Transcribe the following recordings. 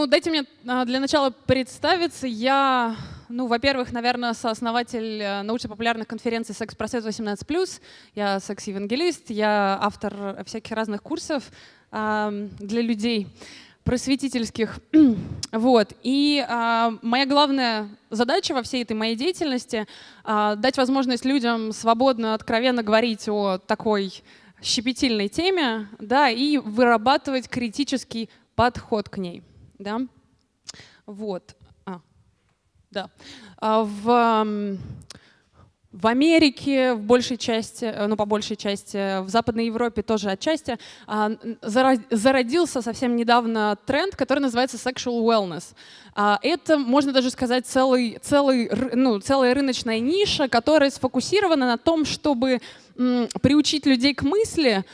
Ну, дайте мне а, для начала представиться. Я, ну, во-первых, наверное, сооснователь э, научно-популярных конференций «Секс-просвет 18+,» я секс-евангелист, я автор всяких разных курсов э, для людей просветительских. вот. И э, моя главная задача во всей этой моей деятельности э, дать возможность людям свободно, откровенно говорить о такой щепетильной теме да, и вырабатывать критический подход к ней. Да? Вот. А, да. А в, в Америке, в большей части, э, ну по большей части, в Западной Европе тоже отчасти, а, зародился совсем недавно тренд, который называется sexual wellness. А, это, можно даже сказать, целый, целый, ну, целая рыночная ниша, которая сфокусирована на том, чтобы приучить людей к мысли,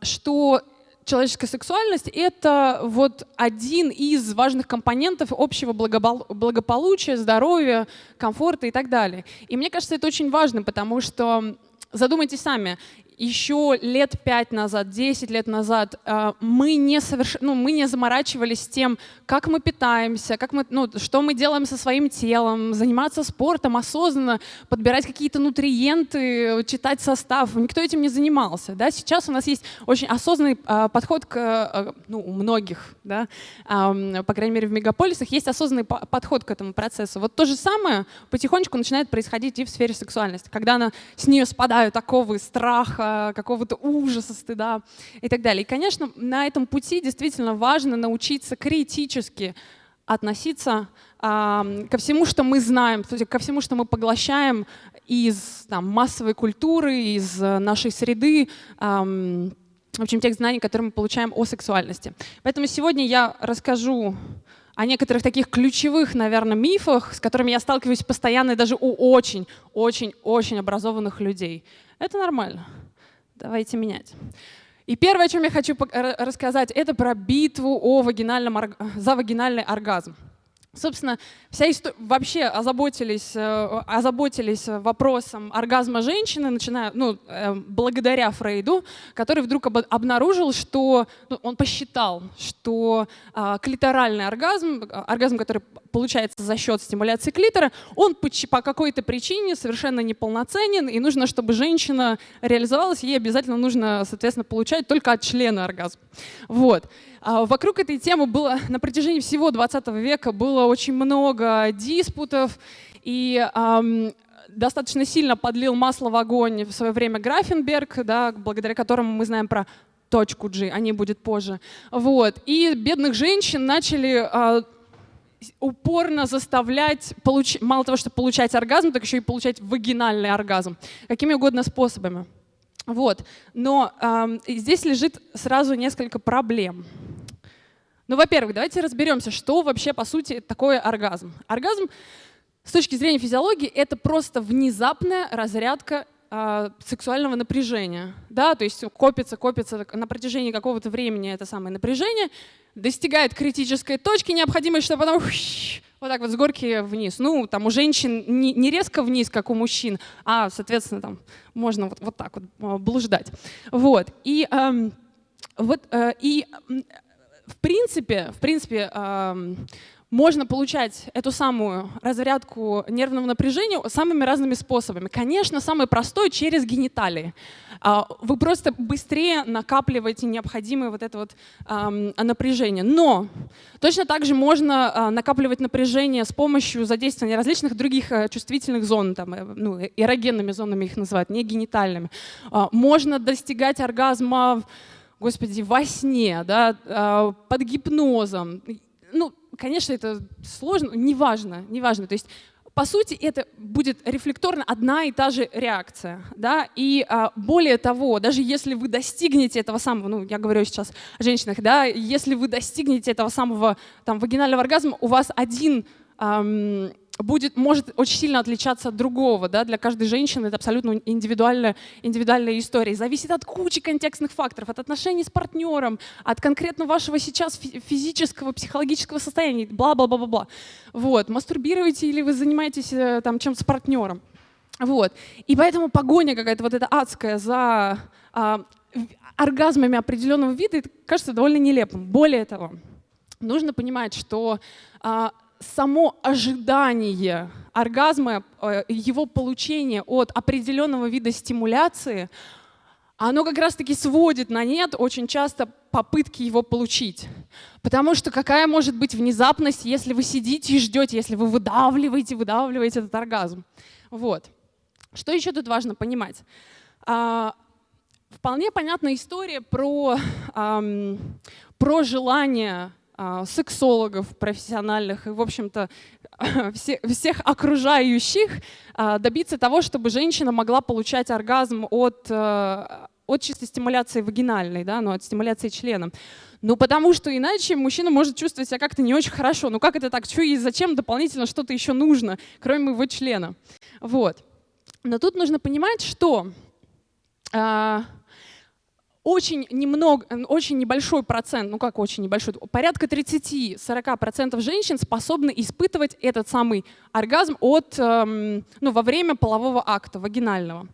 что человеческая сексуальность — это вот один из важных компонентов общего благополучия, здоровья, комфорта и так далее. И мне кажется, это очень важно, потому что задумайтесь сами, еще лет пять назад, 10 лет назад э, мы не, соверш... ну, мы не заморачивались тем, как мы питаемся, как мы, ну, что мы делаем со своим телом, заниматься спортом осознанно, подбирать какие-то нутриенты, читать состав. Никто этим не занимался. Да? Сейчас у нас есть очень осознанный э, подход к, э, ну, у многих, да? по крайней мере в мегаполисах, есть осознанный подход к этому процессу. Вот то же самое потихонечку начинает происходить и в сфере сексуальности, когда она, с нее спадают оковы страха, какого-то ужаса, стыда и так далее. И, конечно, на этом пути действительно важно научиться критически относиться а, ко всему, что мы знаем, ко всему, что мы поглощаем из там, массовой культуры, из нашей среды, а, в общем, тех знаний, которые мы получаем о сексуальности. Поэтому сегодня я расскажу о некоторых таких ключевых, наверное, мифах, с которыми я сталкиваюсь постоянно даже у очень-очень-очень образованных людей. Это нормально. Давайте менять. И первое, о чем я хочу рассказать, это про битву о вагинальном, за вагинальный оргазм. Собственно, вся история, вообще озаботились, э, озаботились вопросом оргазма женщины, начиная, ну, э, благодаря Фрейду, который вдруг об, обнаружил, что ну, он посчитал, что а, клиторальный оргазм, оргазм, который получается за счет стимуляции клитора, он по, по какой-то причине совершенно неполноценен, и нужно, чтобы женщина реализовалась, ей обязательно нужно, соответственно, получать только от члена оргазм. Вот. А вокруг этой темы было на протяжении всего 20 века было очень много диспутов, и эм, достаточно сильно подлил масло в огонь в свое время Графенберг, да, благодаря которому мы знаем про точку G, о ней будет позже. Вот. И бедных женщин начали э, упорно заставлять, получ... мало того, что получать оргазм, так еще и получать вагинальный оргазм. Какими угодно способами. Вот. Но э, здесь лежит сразу несколько проблем. Ну, во-первых, давайте разберемся, что вообще по сути такое оргазм. Оргазм с точки зрения физиологии это просто внезапная разрядка э, сексуального напряжения. Да? То есть копится, копится на протяжении какого-то времени это самое напряжение, достигает критической точки необходимой, чтобы потом вот так вот с горки вниз. Ну, там у женщин не, резко вниз, как у мужчин, а, соответственно, там можно вот, вот так вот а, блуждать. Вот. И, эм, вот, э, и в принципе, в принципе можно получать эту самую разрядку нервного напряжения самыми разными способами. Конечно, самый простой — через гениталии. А, вы просто быстрее накапливаете необходимое вот это вот напряжение. Но точно так же можно а, накапливать напряжение с помощью задействования различных других э, чувствительных зон, там, э, ну, эрогенными зонами их называют, не генитальными. А, можно достигать оргазма господи, во сне, да, под гипнозом. Ну, конечно, это сложно, неважно, неважно. То есть по сути, это будет рефлекторно одна и та же реакция. Да? И а, более того, даже если вы достигнете этого самого, ну, я говорю сейчас о женщинах, да, если вы достигнете этого самого там, вагинального оргазма, у вас один ам, будет, может очень сильно отличаться от другого. Да? Для каждой женщины это абсолютно индивидуальная, индивидуальная история. Зависит от кучи контекстных факторов, от отношений с партнером, от конкретно вашего сейчас физического, психологического состояния, бла-бла-бла-бла. Вот. Мастурбируете или вы занимаетесь э, там, чем-то с партнером. Вот. И поэтому погоня какая-то вот эта адская за а, оргазмами определенного вида, кажется довольно нелепым. Более того, нужно понимать, что а, само ожидание оргазма, э, его получение от определенного вида стимуляции, оно как раз-таки сводит на нет очень часто попытки его получить. Потому что какая может быть внезапность, если вы сидите и ждете, если вы выдавливаете, выдавливаете этот оргазм. Вот. Что еще тут важно понимать? А, вполне понятная история про, ам, про желание а, сексологов профессиональных и, в общем-то, все, всех окружающих а, добиться того, чтобы женщина могла получать оргазм от, а, от чистой стимуляции вагинальной, да, ну, от стимуляции членом. Ну, потому что иначе мужчина может чувствовать себя как-то не очень хорошо. Ну, как это так? Что и зачем дополнительно что-то еще нужно, кроме его члена? Вот. Но тут нужно понимать, что очень немного, очень небольшой процент, ну как очень небольшой, порядка 30-40% женщин способны испытывать этот самый оргазм от, эм, ну, во время полового акта, вагинального.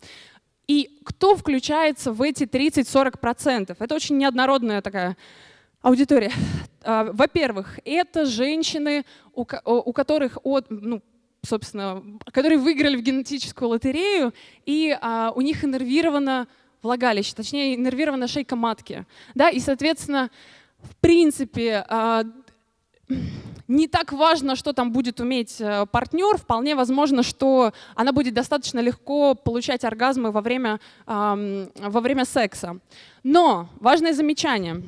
И кто включается в эти 30-40%? Это очень неоднородная такая аудитория. А, во-первых, это женщины, у, которых от, ну, собственно, которые выиграли в генетическую лотерею, и а, у них иннервировано влагалище, точнее иннервирована шейка матки. Да? И, соответственно, в принципе, а, не так важно, что там будет уметь э, партнер, вполне возможно, что она будет достаточно легко получать оргазмы во время, во время секса. Но важное замечание.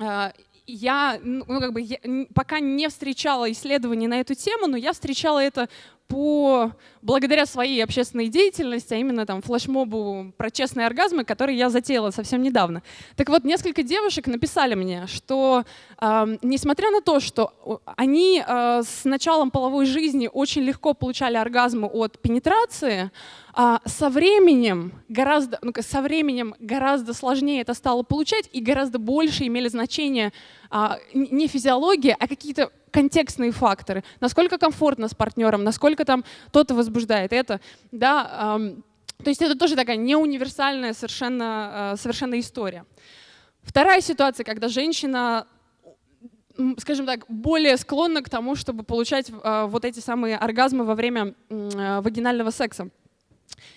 А, я, ну, как бы, я пока не встречала исследований на эту тему, но я встречала это по, благодаря своей общественной деятельности, а именно там флешмобу про честные оргазмы, который я затеяла совсем недавно. Так вот, несколько девушек написали мне, что э, несмотря на то, что они э, с началом половой жизни очень легко получали оргазмы от пенетрации, а со временем гораздо, ну, со временем гораздо сложнее это стало получать и гораздо больше имели значение не физиология, а какие-то контекстные факторы. Насколько комфортно с партнером, насколько там тот возбуждает это. Да, то есть это тоже такая неуниверсальная совершенно, э, совершенно история. Вторая ситуация, когда женщина скажем так, более склонна к тому, чтобы получать э, вот эти самые оргазмы во время вагинального секса.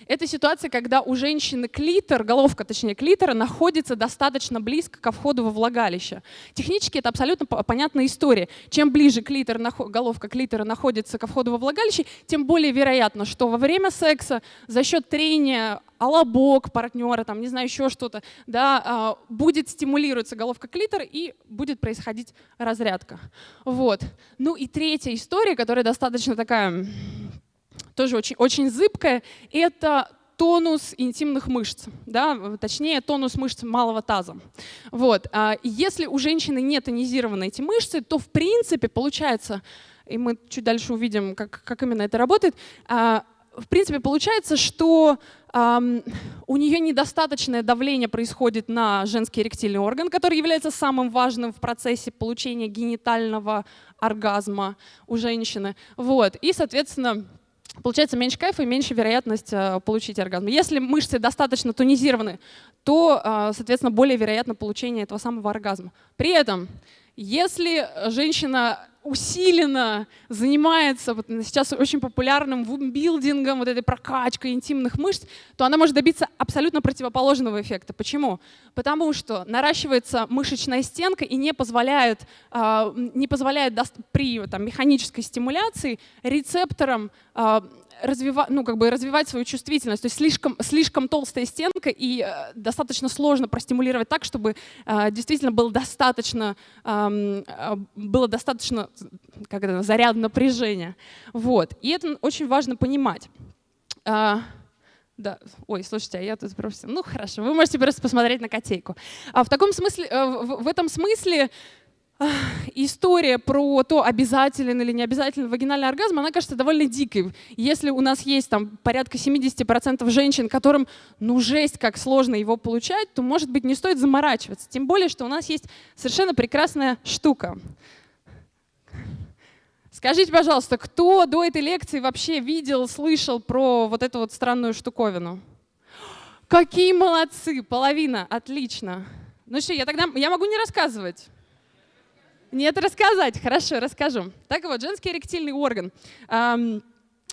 Это ситуация, когда у женщины клитор, головка, точнее клитора, находится достаточно близко ко входу во влагалище. Технически это абсолютно понятная история. Чем ближе клитор, головка клитора находится ко входу во влагалище, тем более вероятно, что во время секса за счет трения алабок партнера, там, не знаю, еще что-то, да, а, будет стимулироваться головка клитора и будет происходить разрядка. Вот. Ну и третья история, которая достаточно такая тоже очень, очень зыбкое, это тонус интимных мышц, да, точнее тонус мышц малого таза. Вот. А если у женщины не тонизированы эти мышцы, то в принципе получается, и мы чуть дальше увидим, как, как именно это работает, а, в принципе получается, что у нее недостаточное давление происходит на женский эректильный орган, который является самым важным в процессе получения генитального оргазма у женщины. Вот. И, соответственно, получается меньше кайфа и меньше вероятность э, получить оргазм. Если мышцы достаточно тонизированы, то, э, соответственно, более вероятно получение этого самого оргазма. При этом, если женщина усиленно занимается вот сейчас очень популярным вумбилдингом, вот этой прокачкой интимных мышц, то она может добиться абсолютно противоположного эффекта. Почему? Потому что наращивается мышечная стенка и не позволяет, а, не позволяет при там, механической стимуляции рецепторам а, развивать, ну, как бы развивать свою чувствительность. То есть слишком, слишком толстая стенка и э, достаточно сложно простимулировать так, чтобы э, действительно было достаточно, э, было достаточно как это, заряд напряжения. Вот. И это очень важно понимать. А, да, ой, слушайте, а я тут просто... Ну, хорошо, вы можете просто посмотреть на котейку. А в таком смысле, э, в этом смысле история про то, обязателен или не обязателен вагинальный оргазм, она кажется довольно дикой. Если у нас есть там порядка 70% женщин, которым ну жесть, как сложно его получать, то, может быть, не стоит заморачиваться. Тем более, что у нас есть совершенно прекрасная штука. Скажите, пожалуйста, кто до этой лекции вообще видел, слышал про вот эту вот странную штуковину? Какие молодцы, половина, отлично. Ну что, я тогда, я могу не рассказывать. Нет, рассказать. Хорошо, расскажу. Так вот, женский эректильный орган.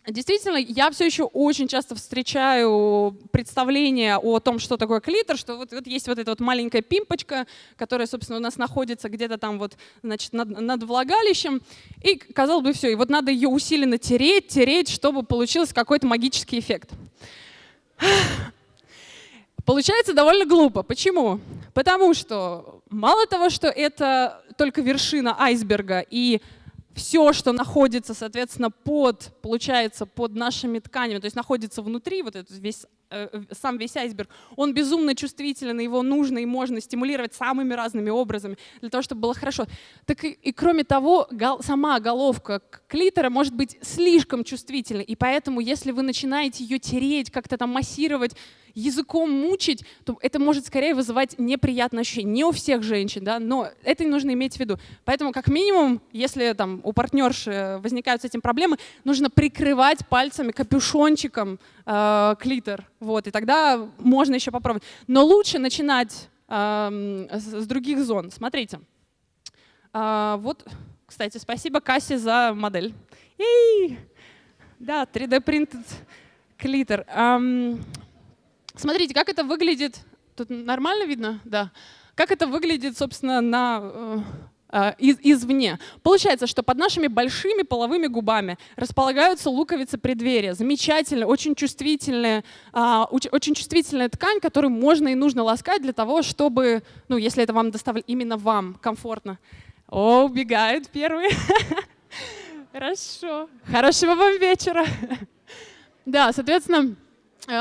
Действительно, я все еще очень часто встречаю представление о том, что такое клитор, что вот, вот есть вот эта вот маленькая пимпочка, которая, собственно, у нас находится где-то там вот, значит, над, над влагалищем, и, казалось бы, все, и вот надо ее усиленно тереть, тереть, чтобы получился какой-то магический эффект. Получается довольно глупо. Почему? Потому что мало того, что это только вершина айсберга, и все, что находится, соответственно, под, получается, под нашими тканями, то есть находится внутри, вот этот весь, э, сам весь айсберг, он безумно чувствителен, его нужно и можно стимулировать самыми разными образами для того, чтобы было хорошо. Так и, и кроме того, гол, сама головка клитора может быть слишком чувствительной, и поэтому, если вы начинаете ее тереть, как-то там массировать, языком мучить, то это может скорее вызывать неприятное ощущение. Не у всех женщин, да, но это нужно иметь в виду. Поэтому, как минимум, если там у партнерши возникают с этим проблемы, нужно прикрывать пальцами капюшончиком э, клитор. Вот, и тогда можно еще попробовать. Но лучше начинать э, с, других зон. Смотрите. Э, вот, кстати, спасибо Кассе за модель. И, да, 3D принтед клитор. Um, Смотрите, как это выглядит. Тут нормально видно? Да. Как это выглядит, собственно, на, э из, извне. Получается, что под нашими большими половыми губами располагаются луковицы преддверия. Замечательная, очень чувствительная, э, очень чувствительная ткань, которую можно и нужно ласкать для того, чтобы, ну, если это вам доставляет именно вам комфортно. О, убегают первые. Хорошо. Хорошего вам вечера. Да, соответственно, Э,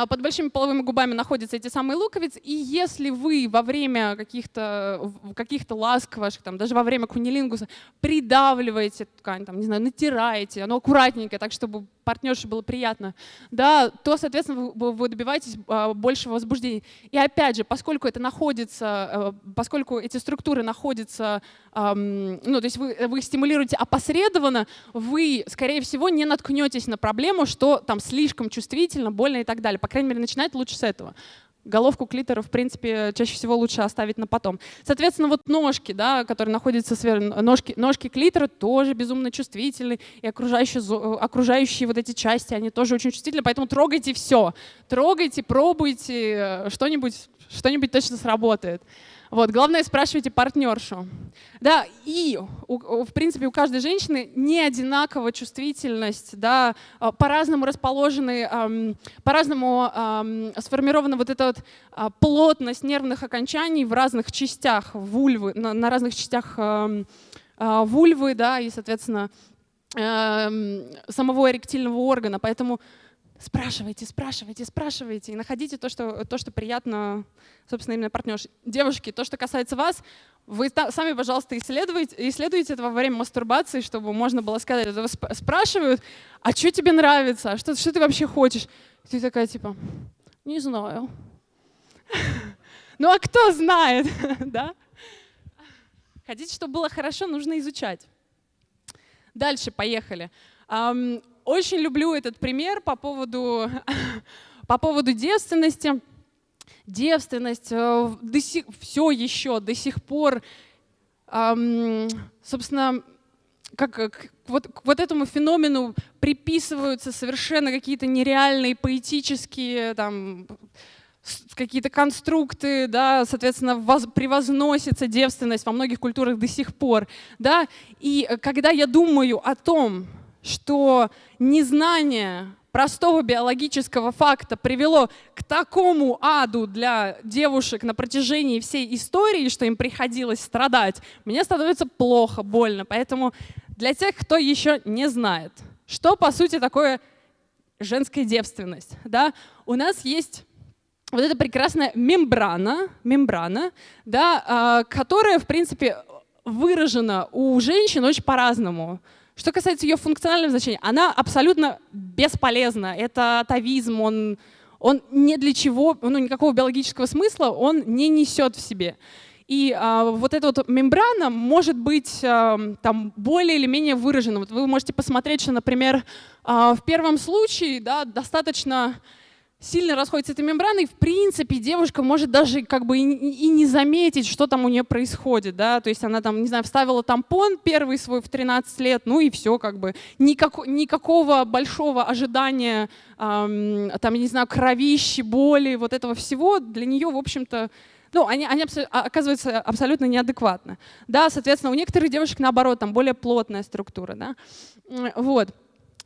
под большими половыми губами находятся эти самые луковицы, и если вы во время каких-то каких ласк ваших, там, даже во время кунилингуса придавливаете ткань, там, не знаю, натираете, оно аккуратненько, так чтобы партнерше было приятно, да, то, соответственно, вы, добиваетесь а, большего возбуждения. И опять же, поскольку это находится, а, поскольку эти структуры находятся, ну, то есть вы, вы стимулируете опосредованно, вы, скорее всего, не наткнетесь на проблему, что там слишком чувствительно, больно и так далее. По крайней мере, начинать лучше с этого головку клитора, в принципе, чаще всего лучше оставить на потом. Соответственно, вот ножки, да, которые находятся сверху, ножки, ножки клитора тоже безумно чувствительны, и окружающие, окружающие вот эти части, они тоже очень чувствительны, поэтому трогайте все. Трогайте, пробуйте, э, что-нибудь что-нибудь точно сработает. Вот, главное, спрашивайте партнершу. Да, и, в принципе, у каждой женщины не одинаковая чувствительность, да, а, по-разному расположены, по-разному сформирована вот эта вот а, плотность нервных окончаний в разных частях вульвы, на, на разных частях а, вульвы, да, и, соответственно, самого эректильного органа. Поэтому Спрашивайте, спрашивайте, спрашивайте и находите то, что, то, что приятно, собственно, именно партнерш. Девушки, то, что касается вас, вы сами, пожалуйста, исследуйте, исследуйте это во время мастурбации, чтобы можно было сказать, это спрашивают, а что тебе нравится, а что, что ты вообще хочешь? И ты такая типа, не знаю. Ну а кто знает, да? Хотите, чтобы было хорошо, нужно изучать. Дальше, поехали. Очень люблю этот пример по поводу, по поводу девственности. Девственность э, до сих, все еще до сих пор, эм, собственно, как, к, вот, к вот этому феномену приписываются совершенно какие-то нереальные поэтические там, какие-то конструкты, да, соответственно, воз, превозносится девственность во многих культурах до сих пор. Да? И э, когда я думаю о том, что незнание простого биологического факта привело к такому аду для девушек на протяжении всей истории, что им приходилось страдать, мне становится плохо, больно. Поэтому для тех, кто еще не знает, что по сути такое женская девственность, да, у нас есть вот эта прекрасная мембрана, мембрана да, а, которая, в принципе, выражена у женщин очень по-разному. Что касается ее функционального значения, она абсолютно бесполезна. Это атовизм, он, он ни для чего, ну, никакого биологического смысла он не несет в себе. И а, вот эта вот мембрана может быть а, там более или менее выражена. Вот вы можете посмотреть, что, например, а, в первом случае да, достаточно сильно расходится эта мембрана, и в принципе девушка может даже как бы и, и не заметить, что там у нее происходит, да, то есть она там, не знаю, вставила тампон первый свой в 13 лет, ну и все, как бы, Никак, никакого большого ожидания, эм, там, не знаю, кровищи, боли, вот этого всего для нее, в общем-то, ну, они, они а, оказываются абсолютно неадекватны. Да, соответственно, у некоторых девушек, наоборот, там более плотная структура, да, вот.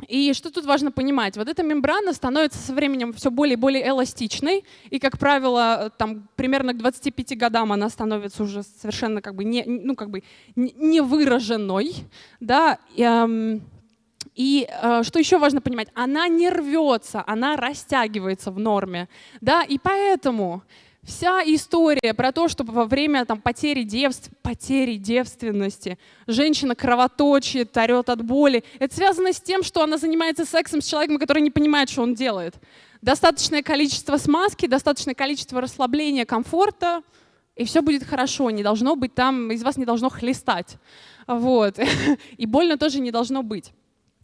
И что тут важно понимать? Вот эта мембрана становится со временем все более и более эластичной, и, как правило, там, примерно к 25 годам она становится уже совершенно как бы не, ну, как бы не выраженной. Да? И, эм, и э, что еще важно понимать? Она не рвется, она растягивается в норме. Да? И поэтому Вся история про то, что во время там, потери, девств... потери девственности женщина кровоточит, орет от боли, это связано с тем, что она занимается сексом с человеком, который не понимает, что он делает. Достаточное количество смазки, достаточное количество расслабления, комфорта, и все будет хорошо. Не должно быть там, из вас не должно хлестать. Вот. И больно тоже не должно быть.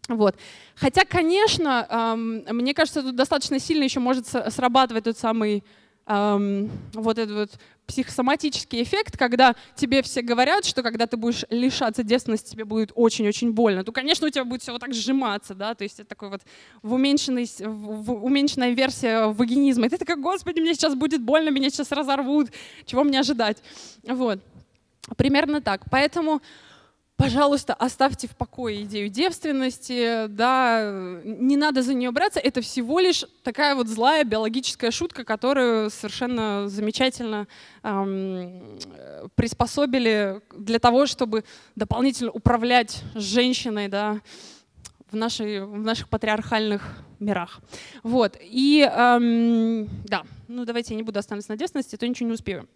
Вот. Хотя, конечно, эм, мне кажется, тут достаточно сильно еще может срабатывать тот самый эм, вот этот вот психосоматический эффект, когда тебе все говорят, что когда ты будешь лишаться девственности, тебе будет очень-очень больно, то, конечно, у тебя будет все вот так сжиматься, да, то есть это такой вот в, уменьшенной, в уменьшенная версия вагинизма. И ты такой, господи, мне сейчас будет больно, меня сейчас разорвут, чего мне ожидать? Вот. Примерно так. Поэтому пожалуйста, оставьте в покое идею девственности, да, не надо за нее браться, это всего лишь такая вот злая биологическая шутка, которую совершенно замечательно эм, приспособили для того, чтобы дополнительно управлять женщиной, да, в, нашей, в наших патриархальных мирах. Вот, и эм, да, ну давайте я не буду останавливаться на девственности, а то ничего не успею.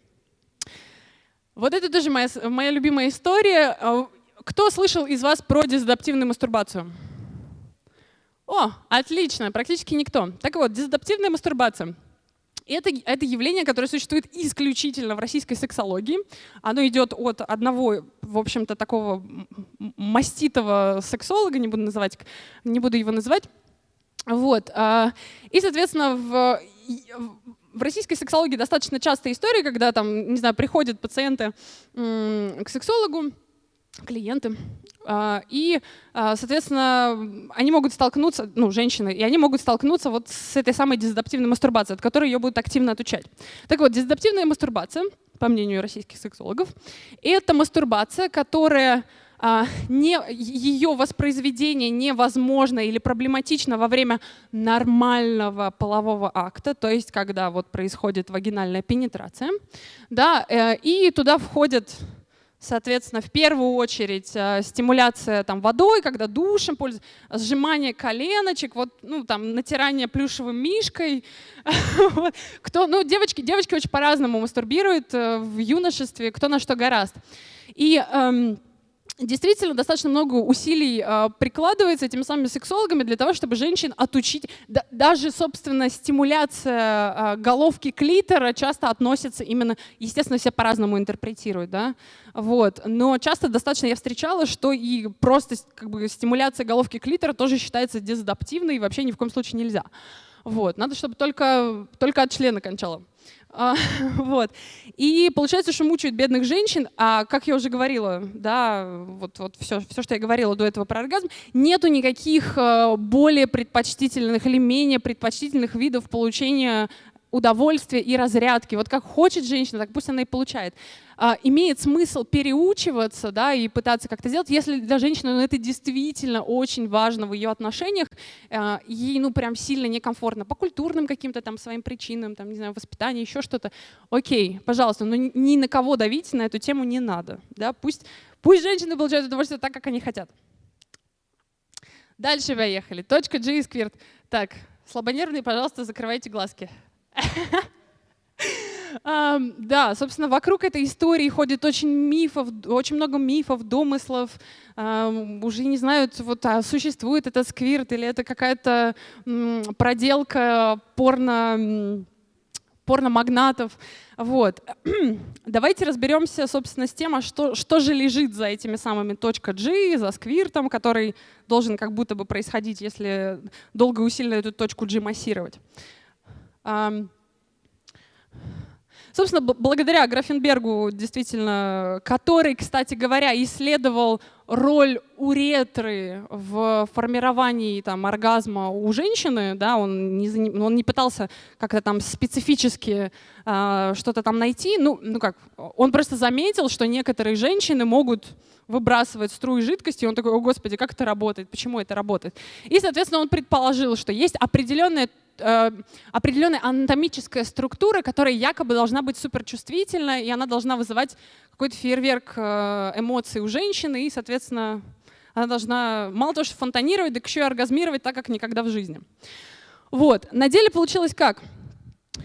Вот это тоже моя, моя любимая история. Кто слышал из вас про дезадаптивную мастурбацию? О, отлично, практически никто. Так вот, дезадаптивная мастурбация это, это явление, которое существует исключительно в российской сексологии. Оно идет от одного, в общем-то, такого маститого сексолога, не буду, называть, не буду его называть. Вот. А, и, соответственно, в, в российской сексологии достаточно частая история, когда там, не знаю, приходят пациенты к сексологу, клиенты. А, и, а, соответственно, они могут столкнуться, ну, женщины, и они могут столкнуться вот с этой самой дезадаптивной мастурбацией, от которой ее будут активно отучать. Так вот, дезадаптивная мастурбация, по мнению российских сексологов, это мастурбация, которая а, не, ее воспроизведение невозможно или проблематично во время нормального полового акта, то есть когда вот происходит вагинальная пенетрация, да, э, и туда входят Соответственно, в первую очередь э, стимуляция там, водой, когда душем пользуются, сжимание коленочек, вот, ну, там, натирание плюшевым мишкой. кто, ну, девочки, девочки очень по-разному мастурбируют э, в юношестве, кто на что гораст. И эм, действительно достаточно много усилий э, прикладывается этими самыми сексологами для того, чтобы женщин отучить. Да, даже, собственно, стимуляция э, головки клитора часто относится именно, естественно, все по-разному интерпретируют, да, вот. Но часто достаточно я встречала, что и просто как бы стимуляция головки клитора тоже считается дезадаптивной и вообще ни в коем случае нельзя. Вот. Надо, чтобы только, только от члена кончало. А, вот. И получается, что мучают бедных женщин, а как я уже говорила, да, вот, вот все, все, что я говорила до этого про оргазм, нету никаких э, более предпочтительных или менее предпочтительных видов получения удовольствия и разрядки. Вот как хочет женщина, так пусть она и получает. А, имеет смысл переучиваться да, и пытаться как-то сделать, если для женщины ну, это действительно очень важно в ее отношениях, а, ей ну прям сильно некомфортно по культурным каким-то там своим причинам, там, не знаю, воспитание, еще что-то. Окей, пожалуйста, но ни на кого давить на эту тему не надо. Да? Пусть, пусть женщины получают удовольствие так, как они хотят. Дальше поехали. Точка G и сквирт. Так, слабонервные, пожалуйста, закрывайте глазки. Да, собственно, вокруг этой истории ходит очень мифов, очень много мифов, домыслов. Уже не знают, вот, а существует этот сквирт или это какая-то проделка порно порномагнатов. Вот. Давайте разберемся, собственно, с тем, а что, что же лежит за этими самыми точка G, за сквиртом, который должен как будто бы происходить, если долго и усиленно эту точку G массировать. Собственно, благодаря Графенбергу, действительно, который, кстати говоря, исследовал роль уретры в формировании там, оргазма у женщины, да, он, не, он не пытался как-то там специфически э, что-то там найти, ну, ну как, он просто заметил, что некоторые женщины могут выбрасывать струи жидкости, и он такой, о господи, как это работает, почему это работает? И, соответственно, он предположил, что есть определенная э, определенная анатомическая структура, которая якобы должна быть суперчувствительна, и она должна вызывать какой-то фейерверк э, эмоций у женщины, и, соответственно, она должна мало того, что фонтанировать, так еще и оргазмировать так, как никогда в жизни. Вот. На деле получилось как?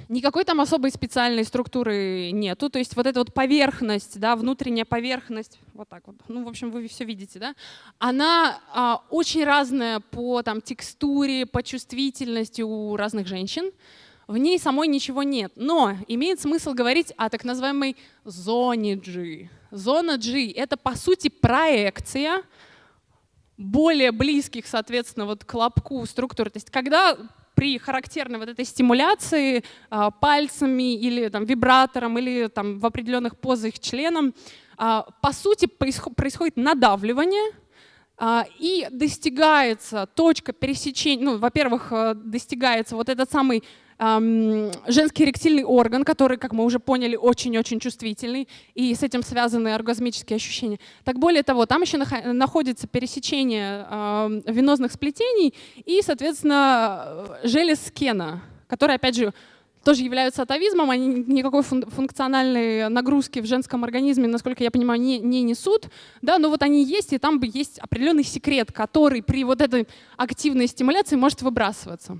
Никакой там особой специальной структуры нету. То есть вот эта вот поверхность, да, внутренняя поверхность, вот так вот, ну, в общем, вы все видите, да, она а, очень разная по там, текстуре, по чувствительности у разных женщин. В ней самой ничего нет. Но имеет смысл говорить о так называемой зоне G. Зона G — это, по сути, проекция более близких, соответственно, вот к лобку структур. То есть когда при характерной вот этой стимуляции а, пальцами или там, вибратором или там, в определенных позах членом, а, по сути происходит надавливание, а, и достигается точка пересечения, ну, во-первых, э, достигается вот этот самый женский эректильный орган, который, как мы уже поняли, очень-очень чувствительный, и с этим связаны оргазмические ощущения. Так более того, там еще находится пересечение венозных сплетений и, соответственно, желез Кена, которые, опять же, тоже являются атовизмом, они никакой функциональной нагрузки в женском организме, насколько я понимаю, не, не несут, да, но вот они есть, и там есть определенный секрет, который при вот этой активной стимуляции может выбрасываться.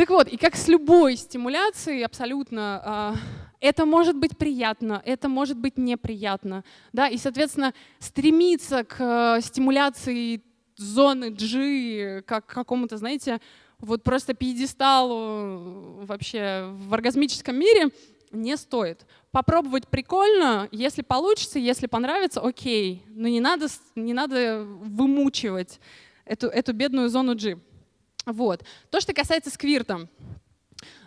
Так вот, и как с любой стимуляцией абсолютно, а, это может быть приятно, это может быть неприятно. Да? И, соответственно, стремиться к э, стимуляции зоны G, как к какому-то, знаете, вот просто пьедесталу вообще в оргазмическом мире не стоит. Попробовать прикольно, если получится, если понравится, окей, но не надо, не надо вымучивать эту, эту бедную зону G. Вот. То, что касается сквирта.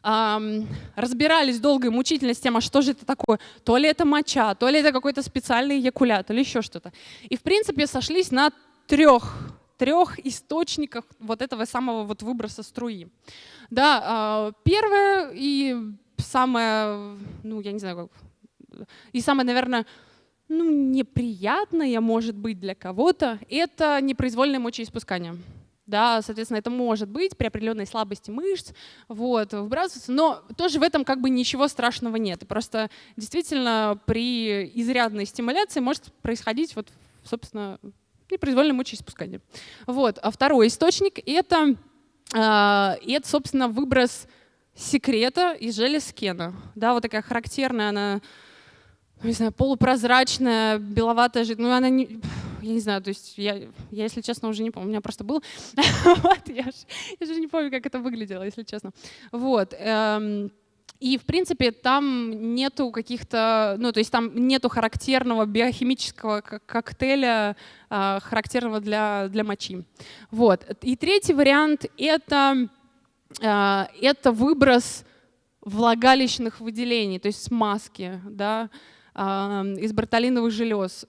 Разбирались долго и мучительно с тем, а что же это такое. То ли это моча, то ли это какой-то специальный якулят, или еще что-то. И, в принципе, сошлись на трех, трех источниках вот этого самого вот выброса струи. Да, uh, первое и самое, ну, я не знаю, как, и самое, наверное, ну, неприятное, может быть, для кого-то, это непроизвольное мочеиспускание. Да, соответственно, это может быть при определенной слабости мышц, вот, выбрасываться, но тоже в этом как бы ничего страшного нет. Просто действительно при изрядной стимуляции может происходить вот, собственно, непроизвольное мочеиспускание. Вот. А второй источник — это, э, это, собственно, выброс секрета из желез Кена. Да, вот такая характерная она, не знаю, полупрозрачная, беловатая жидкость. Ну, она не я не знаю, то есть я, я, если честно, уже не помню, у меня просто был, вот, я, же, я же не помню, как это выглядело, если честно. Вот. Эм, и, в принципе, там нету каких-то, ну, то есть там нету характерного биохимического коктейля, э, характерного для, для мочи. Вот. И третий вариант — это, э, это выброс влагалищных выделений, то есть смазки, да, э, из бартолиновых желез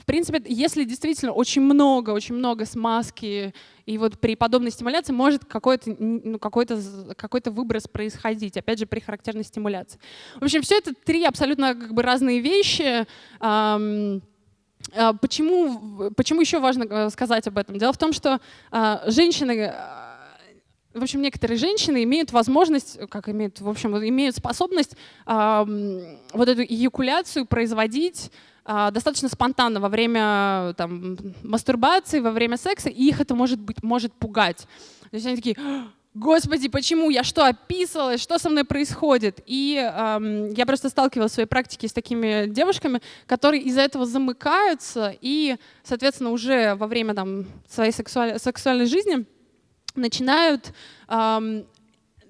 в принципе, если действительно очень много, очень много смазки, и вот при подобной стимуляции может какой-то ну, какой какой выброс происходить, опять же, при характерной стимуляции. В общем, все это три абсолютно как бы разные вещи. Почему, почему еще важно э, сказать об этом? Дело в том, что а, женщины в общем, некоторые женщины имеют возможность, как имеют, в общем, имеют способность э, вот эту эякуляцию производить э, достаточно спонтанно во время там, мастурбации, во время секса, и их это может, быть, может пугать. То есть они такие, Господи, почему? Я что, описывалась? Что со мной происходит? И эм, я просто сталкивалась в своей практике с такими девушками, которые из-за этого замыкаются и, соответственно, уже во время там, своей сексуаль... сексуальной жизни начинают, эм,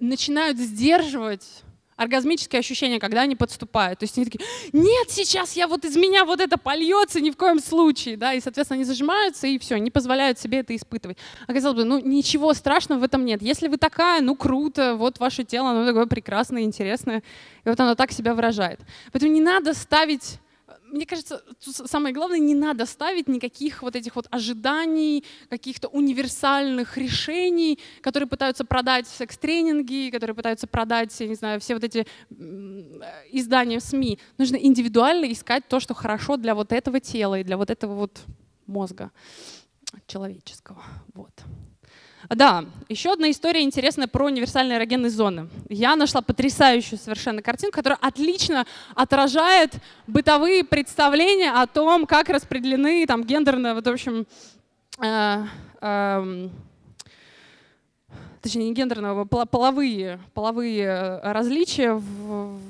начинают сдерживать оргазмические ощущения, когда они подступают. То есть они такие, нет, сейчас я вот из меня вот это польется, ни в коем случае. Да? И, соответственно, они зажимаются и все, не позволяют себе это испытывать. Оказалось бы, ну ничего страшного в этом нет. Если вы такая, ну круто, вот ваше тело, оно такое прекрасное, интересное. И вот оно так себя выражает. Поэтому не надо ставить мне кажется, самое главное, не надо ставить никаких вот этих вот ожиданий, каких-то универсальных решений, которые пытаются продать секс-тренинги, которые пытаются продать, я не знаю, все вот эти издания в СМИ. Нужно индивидуально искать то, что хорошо для вот этого тела и для вот этого вот мозга человеческого. Вот. Да, еще одна история интересная про универсальные эрогенные зоны. Я нашла потрясающую совершенно картинку, которая отлично отражает бытовые представления о том, как распределены там гендерно, вот, в общем, э, э, точнее не гендерного, половые, половые э, различия в,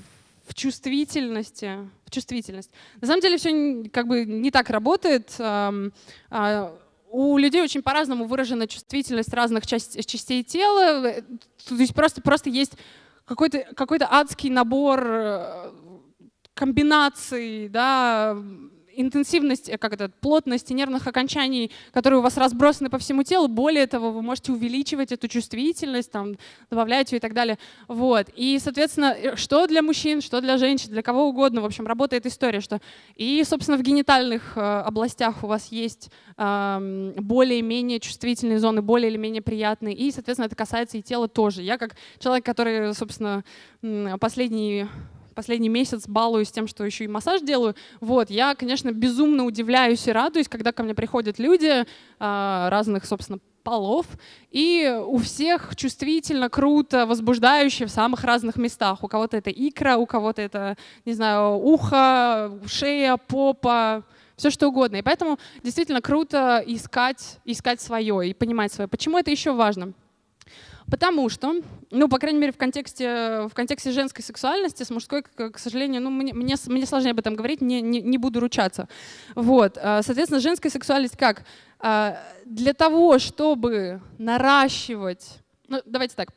в чувствительности, в чувствительность. На самом деле все как бы не так работает. Э, э, у людей очень по-разному выражена чувствительность разных часть, частей тела. То есть просто, просто есть какой-то какой, адский набор э, комбинаций, да, интенсивность, э, как это, плотность нервных окончаний, которые у вас разбросаны по всему телу. Более того, вы можете увеличивать эту чувствительность, там, добавлять ее и так далее. Вот. И, соответственно, э, что для мужчин, что для женщин, для кого угодно, в общем, работает история, что и, собственно, в генитальных э, областях у вас есть более-менее чувствительные зоны, более или менее приятные, и, соответственно, это касается и тела тоже. Я как человек, который, собственно, последние последний месяц балуюсь тем, что еще и массаж делаю. Вот, я, конечно, безумно удивляюсь и радуюсь, когда ко мне приходят люди а, разных, собственно, полов, и у всех чувствительно, круто, возбуждающе в самых разных местах. У кого-то это икра, у кого-то это, не знаю, ухо, шея, попа, все что угодно. И поэтому действительно круто искать, искать свое и понимать свое. Почему это еще важно? Потому что, ну, по крайней мере, в контексте, в контексте женской сексуальности, с мужской, к, сожалению, ну, мне, мне, мне сложнее об этом говорить, не, не, не буду ручаться. Вот. А, соответственно, женская сексуальность как? А, для того, чтобы наращивать... Ну, давайте так.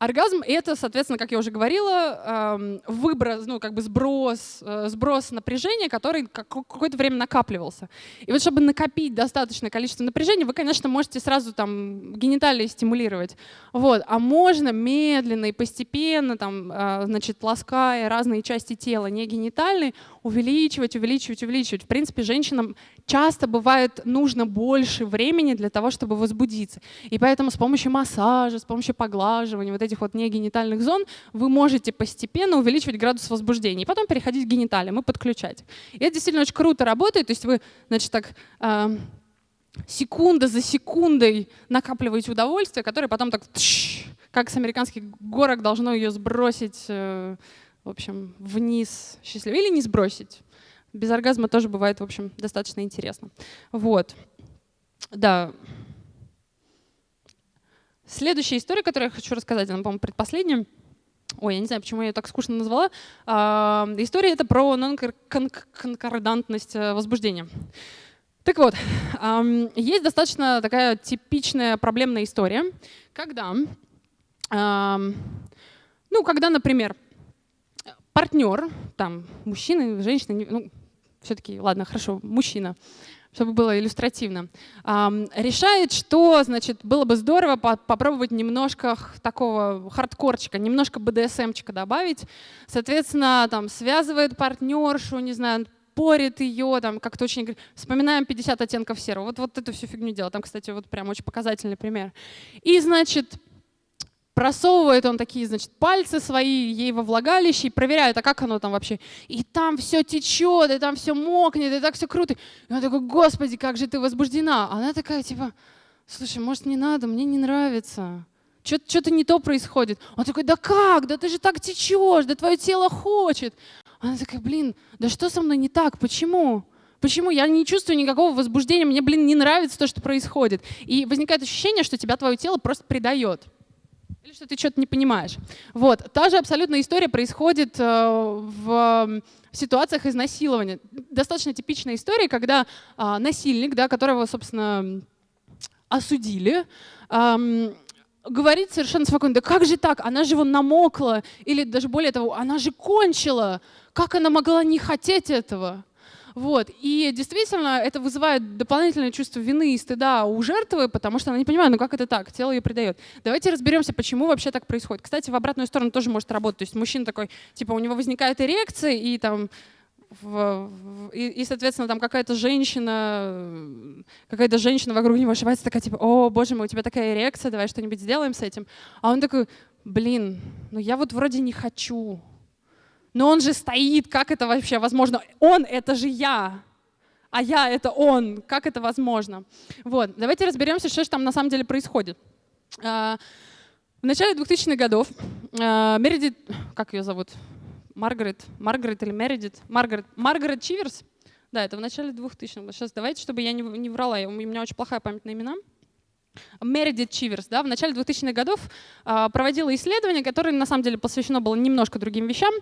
Оргазм — это, соответственно, как я уже говорила, выброс, ну, как бы сброс, э, сброс напряжения, который какое-то время накапливался. И вот чтобы накопить достаточное количество напряжения, вы, конечно, можете сразу там гениталии стимулировать. Вот. А можно медленно и постепенно, там, а, значит, лаская разные части тела, не генитальные, увеличивать, увеличивать, увеличивать. В принципе, женщинам часто бывает нужно больше времени для того, чтобы возбудиться. И поэтому с помощью массажа, с помощью поглаживания вот этих вот негенитальных зон вы можете постепенно увеличивать градус возбуждения и потом переходить к гениталиям и подключать. И это действительно очень круто работает. То есть вы, значит, так э, секунда за секундой накапливаете удовольствие, которое потом так, тш, как с американских горок, должно ее сбросить э, в общем, вниз счастливо. Или не сбросить. Без оргазма тоже бывает, в общем, достаточно интересно. Вот. Да. Следующая история, которую я хочу рассказать, она, по-моему, предпоследняя. Ой, я не знаю, почему я ее так скучно назвала. А, история это про нон-конкордантность э, возбуждения. Так вот, есть достаточно такая типичная проблемная история, когда, ну, когда, например, партнер, там, мужчина, женщина, ну, все-таки, ладно, хорошо, мужчина, чтобы было иллюстративно, решает, что, значит, было бы здорово попробовать немножко такого хардкорчика, немножко БДСМчика добавить. Соответственно, там, связывает партнершу, не знаю, порит ее, там, как-то очень вспоминаем 50 оттенков серого. Вот, вот эту всю фигню делал. Там, кстати, вот прям очень показательный пример. И, значит, просовывает он такие, значит, пальцы свои ей во влагалище и проверяет, а как оно там вообще. И там все течет, и там все мокнет, и так все круто. И он такой, господи, как же ты возбуждена. А она такая, типа, слушай, может, не надо, мне не нравится. Что-то не то происходит. Он такой, да как? Да ты же так течешь, да твое тело хочет. Она такая, блин, да что со мной не так? Почему? Почему? Я не чувствую никакого возбуждения, мне, блин, не нравится то, что происходит. И возникает ощущение, что тебя твое тело просто предает. Или что ты что-то не понимаешь. Вот. Та же абсолютная история происходит э, в ситуациях изнасилования. Достаточно типичная история, когда а, насильник, да, которого, собственно, осудили, говорит совершенно спокойно, да как же так, она же вон намокла, или даже более того, она же кончила, как она могла не хотеть этого? Вот. И действительно, это вызывает дополнительное чувство вины и стыда у жертвы, потому что она не понимает, ну как это так, тело ее предает. Давайте разберемся, почему вообще так происходит. Кстати, в обратную сторону тоже может работать. То есть мужчина такой, типа, у него возникает эрекция, и там в, в, и, и, соответственно, там какая-то женщина, какая-то женщина вокруг него ошибается, такая типа, о, боже мой, у тебя такая эрекция, давай что-нибудь сделаем с этим. А он такой, блин, ну я вот вроде не хочу, но он же стоит, как это вообще возможно? Он — это же я, а я — это он. Как это возможно? Вот, давайте разберемся, что же там на самом деле происходит. А, в начале 2000-х годов а, Мередит, как ее зовут? Маргарет, Маргарет или Мередит? Маргарет, Маргарет Чиверс? Да, это в начале 2000-х. Сейчас давайте, чтобы я не, не врала, у меня очень плохая память на имена. Мередит Чиверс да, в начале 2000-х годов а, проводила исследование, которое на самом деле посвящено было немножко другим вещам.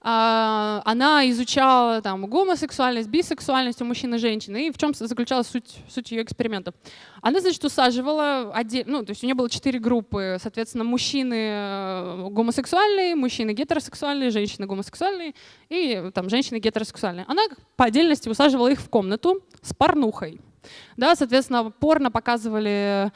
А, она изучала там, гомосексуальность, бисексуальность у мужчин и женщин, и в чем заключалась суть, суть ее эксперимента. Она, значит, усаживала, отдельно, ну, то есть у нее было четыре группы, соответственно, мужчины э, гомосексуальные, мужчины гетеросексуальные, женщины гомосексуальные и там, женщины гетеросексуальные. Она по отдельности усаживала их в комнату с порнухой. Да, соответственно, порно показывали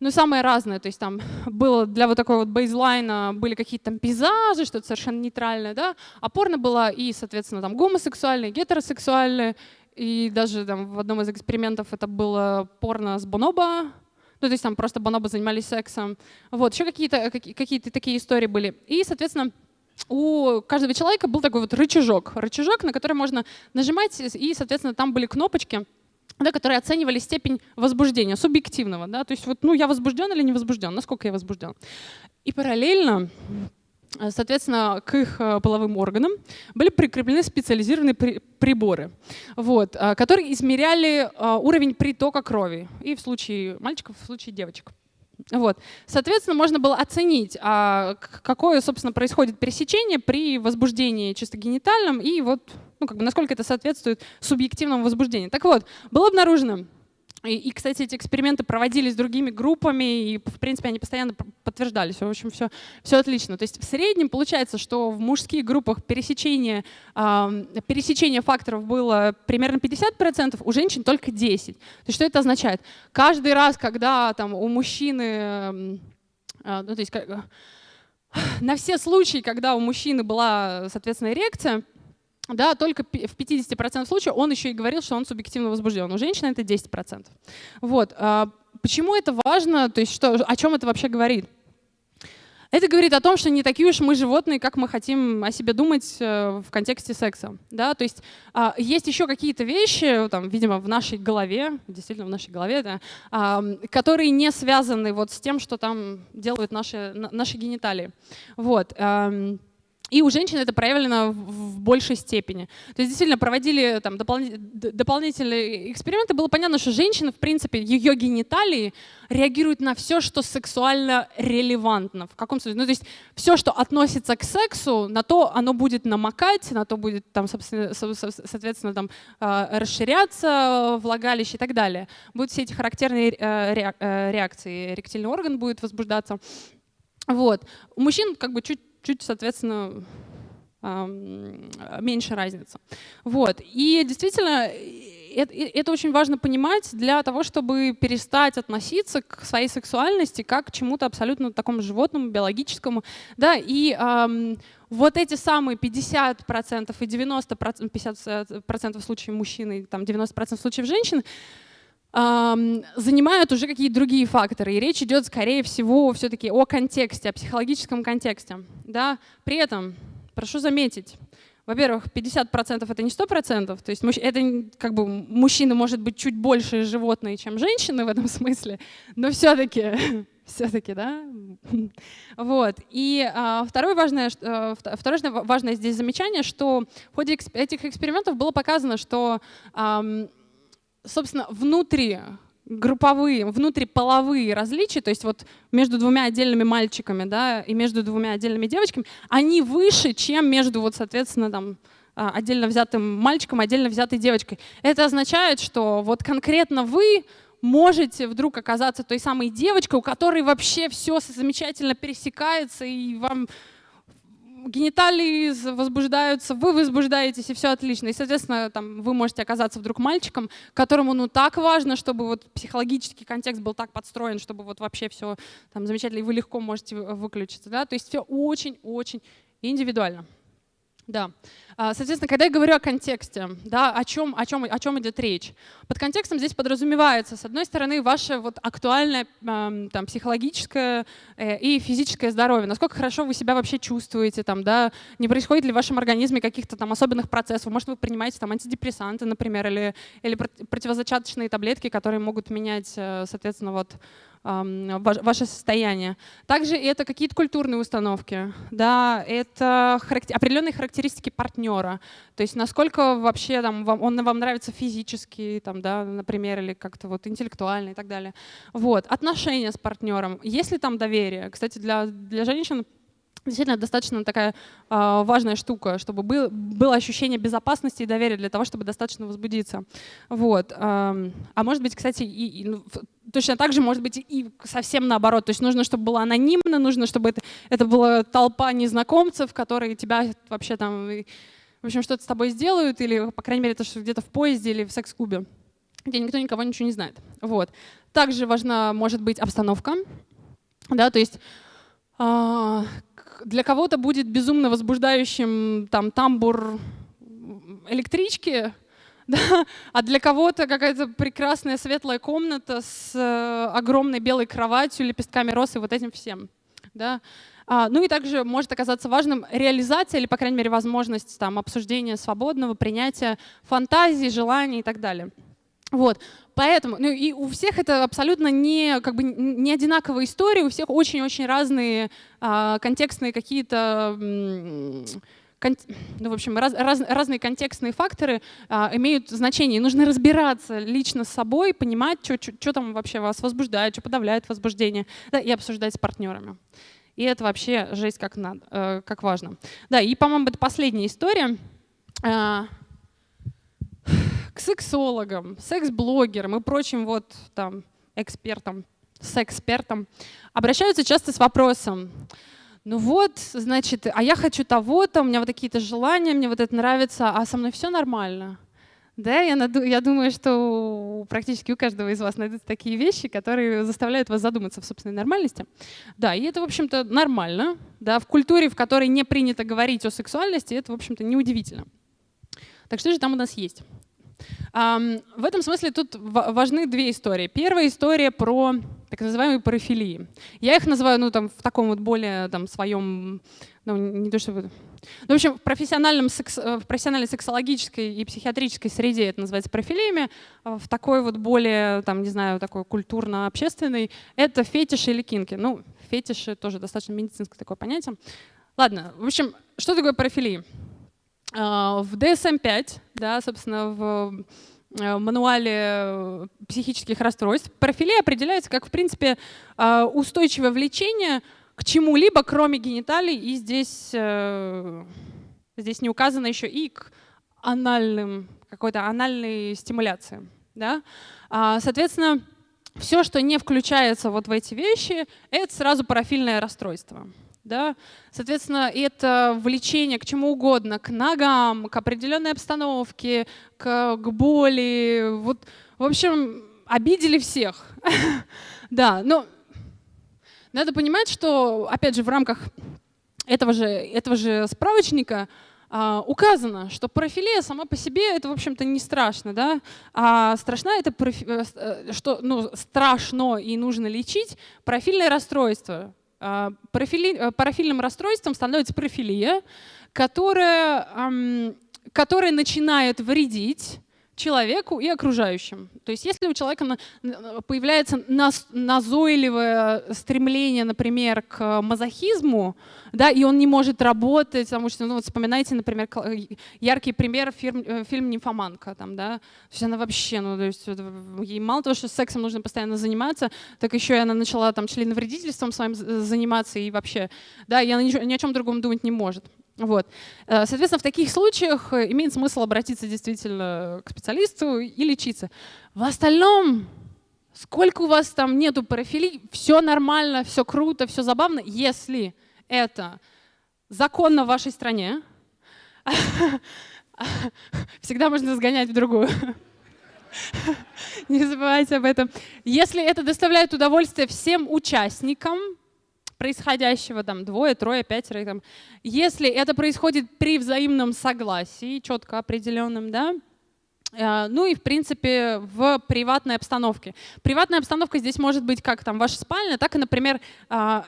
ну, самые разные, то есть там было для вот такой вот бейзлайна были какие-то там пейзажи, что-то совершенно нейтральное, да, а порно было и, соответственно, там гомосексуальные, гетеросексуальные, и даже там в одном из экспериментов это было порно с бонобо, ну, то есть там просто бонобо занимались сексом. Вот, еще какие-то какие такие истории были. И, соответственно, у каждого человека был такой вот рычажок, рычажок, на который можно нажимать, и, соответственно, там были кнопочки, да, которые оценивали степень возбуждения, субъективного. Да, то есть вот, ну, я возбужден или не возбужден, насколько я возбужден. И параллельно э, Соответственно, к их э, половым органам были прикреплены специализированные приборы, вот, э, которые измеряли уровень притока крови и в случае мальчиков, и в случае девочек. Вот. Соответственно, можно было оценить, а, какое, собственно, происходит пересечение при возбуждении чисто генитальном и вот, ну, как бы, насколько это соответствует субъективному возбуждению. Так вот, было обнаружено, и, и, кстати, эти эксперименты проводились другими группами, и, в принципе, они постоянно подтверждались. В общем, все, все отлично. То есть в среднем получается, что в мужских группах пересечение, э, пересечение факторов было примерно 50%, у женщин только 10%. То есть что это означает? Каждый раз, когда там, у мужчины... Э, ну, то есть, как, на все случаи, когда у мужчины была, соответственно, эрекция, да, только в 50% случаев он еще и говорил, что он субъективно возбужден. У женщины это 10%. Вот. А почему это важно? То есть что, о чем это вообще говорит? Это говорит о том, что не такие уж мы животные, как мы хотим о себе думать э, в контексте секса. Да? То есть а, есть еще какие-то вещи, там, видимо, в нашей голове, действительно в нашей голове, да, а, которые не связаны вот с тем, что там делают наши, наши гениталии. Вот. И у женщин это проявлено в большей степени. То есть действительно проводили там, дополнительные эксперименты, было понятно, что женщина, в принципе, ее гениталии реагируют на все, что сексуально релевантно. В каком смысле? Ну, то есть все, что относится к сексу, на то оно будет намокать, на то будет, там, соответственно, там, а, расширяться влагалище и так далее. Будут все эти характерные э, э, реакции. Эректильный орган будет возбуждаться. Вот. У мужчин как бы чуть чуть, соответственно, меньше разница. Вот. И действительно, это, это очень важно понимать для того, чтобы перестать относиться к своей сексуальности как к чему-то абсолютно такому животному, биологическому. Да, и эм, вот эти самые 50% и 90%, 50% в случае мужчины, там 90% в случае женщин, занимают уже какие-то другие факторы. И речь идет, скорее всего, все-таки о контексте, о психологическом контексте. Да? При этом, прошу заметить, во-первых, 50% это не 100%, то есть это как бы мужчина может быть чуть больше животные, чем женщины в этом смысле, но все-таки все-таки, да? Вот. И а, второе, важное, а, второе важное здесь замечание, что в ходе этих экспериментов было показано, что собственно, внутри групповые, внутриполовые различия, то есть вот между двумя отдельными мальчиками да, и между двумя отдельными девочками, они выше, чем между, вот, соответственно, там, а, отдельно взятым мальчиком, отдельно взятой девочкой. Это означает, что вот конкретно вы можете вдруг оказаться той самой девочкой, у которой вообще все замечательно пересекается, и вам гениталии возбуждаются, вы возбуждаетесь, и все отлично. И, соответственно, там, вы можете оказаться вдруг мальчиком, которому ну так важно, чтобы вот психологический контекст был так подстроен, чтобы вот вообще все там замечательно, и вы легко можете выключиться. Да? То есть все очень-очень индивидуально. Да. А, соответственно, когда я говорю о контексте, да, о чем, о, чем, о чем идет речь, под контекстом здесь подразумевается, с одной стороны, ваше вот актуальное там, психологическое э, и физическое здоровье, насколько хорошо вы себя вообще чувствуете, там, да, не происходит ли в вашем организме каких-то там особенных процессов, может, вы принимаете там антидепрессанты, например, или, или противозачаточные таблетки, которые могут менять, э, соответственно, вот ваше состояние. Также это какие-то культурные установки, да, это характер, определенные характеристики партнера, то есть насколько вообще там, вам, он вам нравится физически, там, да, например, или как-то вот интеллектуально и так далее. Вот. Отношения с партнером, есть ли там доверие? Кстати, для, для женщин действительно достаточно такая э, важная штука, чтобы был, было ощущение безопасности и доверия для того, чтобы достаточно возбудиться. Вот. Э, а может быть, кстати, и, и, ну, точно так же может быть и совсем наоборот. То есть нужно, чтобы было анонимно, нужно, чтобы это, это была толпа незнакомцев, которые тебя вообще там, в общем, что-то с тобой сделают, или, по крайней мере, это что где-то в поезде или в секс-клубе, где никто никого ничего не знает. Вот. Также важна может быть обстановка, да, то есть а, для кого-то будет безумно возбуждающим там тамбур электрички, да? а для кого-то какая-то прекрасная светлая комната с э, огромной белой кроватью, лепестками роз и вот этим всем. Да? А, ну и также может оказаться важным реализация или, по крайней мере, возможность там, обсуждения свободного, принятия фантазий, желаний и так далее. Вот. Поэтому, ну и у всех это абсолютно не, как бы, не одинаковая история, у всех очень-очень разные а, контекстные какие-то ну, в общем, раз, раз, разные контекстные факторы а, имеют значение. Нужно разбираться лично с собой, понимать, что там вообще вас возбуждает, что подавляет возбуждение, да, и обсуждать с партнерами. И это вообще жесть как, надо, э, как важно. Да, и, по-моему, это последняя история. К сексологам, секс-блогерам и прочим вот там экспертам, секс-экспертам обращаются часто с вопросом, ну вот, значит, а я хочу того-то, у меня вот такие-то желания, мне вот это нравится, а со мной все нормально. Да, я, наду, я думаю, что практически у каждого из вас найдутся такие вещи, которые заставляют вас задуматься в собственной нормальности. Да, и это, в общем-то, нормально. Да, в культуре, в которой не принято говорить о сексуальности, это, в общем-то, неудивительно. Так что же там у нас есть? В этом смысле тут важны две истории. Первая история про так называемые парафилии. Я их называю ну, там, в таком вот более там, своем, ну, не то чтобы... Ну, в общем, в, профессиональном секс, э, в профессиональной сексологической и психиатрической среде это называется парафилиями, а в такой вот более, там, не знаю, такой культурно-общественной, это фетиши или кинки. Ну, фетиши тоже достаточно медицинское такое понятие. Ладно, в общем, что такое парафилии? А, в DSM-5, да, собственно, в э, мануале э, психических расстройств, профилей определяется как, в принципе, а, устойчивое влечение к чему-либо, кроме гениталий, и здесь, э, здесь не указано еще и к анальным, какой-то анальной стимуляции. Да? А, соответственно, все, что не включается вот в эти вещи, это сразу парафильное расстройство. Да? Соответственно, это влечение к чему угодно, к ногам, к определенной обстановке, к, к боли. Вот, в общем, обидели всех. да, но надо понимать, что, опять же, в рамках этого же, этого же справочника а, указано, что парафилия сама по себе это, в общем-то, не страшно, да? а страшно это, профи, э, что ну, страшно и нужно лечить профильное расстройство, парафили, э, парафильным расстройством становится парафилия, которая, которая начинает вредить человеку и окружающим. То есть если у человека появляется назойливое стремление, например, к мазохизму, да, и он не может работать, потому что, ну, вот вспоминайте, например, яркий пример фильм, э, фильм «Нимфоманка». Там, да? То есть она вообще, ну, то есть ей мало того, что сексом нужно постоянно заниматься, так еще и она начала там членовредительством своим заниматься и вообще, да, и она ни о чем другом думать не может. Вот. Э, соответственно, в таких случаях э, имеет смысл обратиться действительно к специалисту и лечиться. В остальном сколько у вас там нету парафилий, все нормально, все круто, все забавно, если это законно в вашей стране, всегда можно сгонять в другую. Не забывайте об этом. Если это доставляет удовольствие всем участникам происходящего, там, двое, трое, пятеро, там, если это происходит при взаимном согласии, четко определенном, да, э, ну и, в принципе, в приватной обстановке. Приватная обстановка здесь может быть как там ваша спальня, так и, например, а,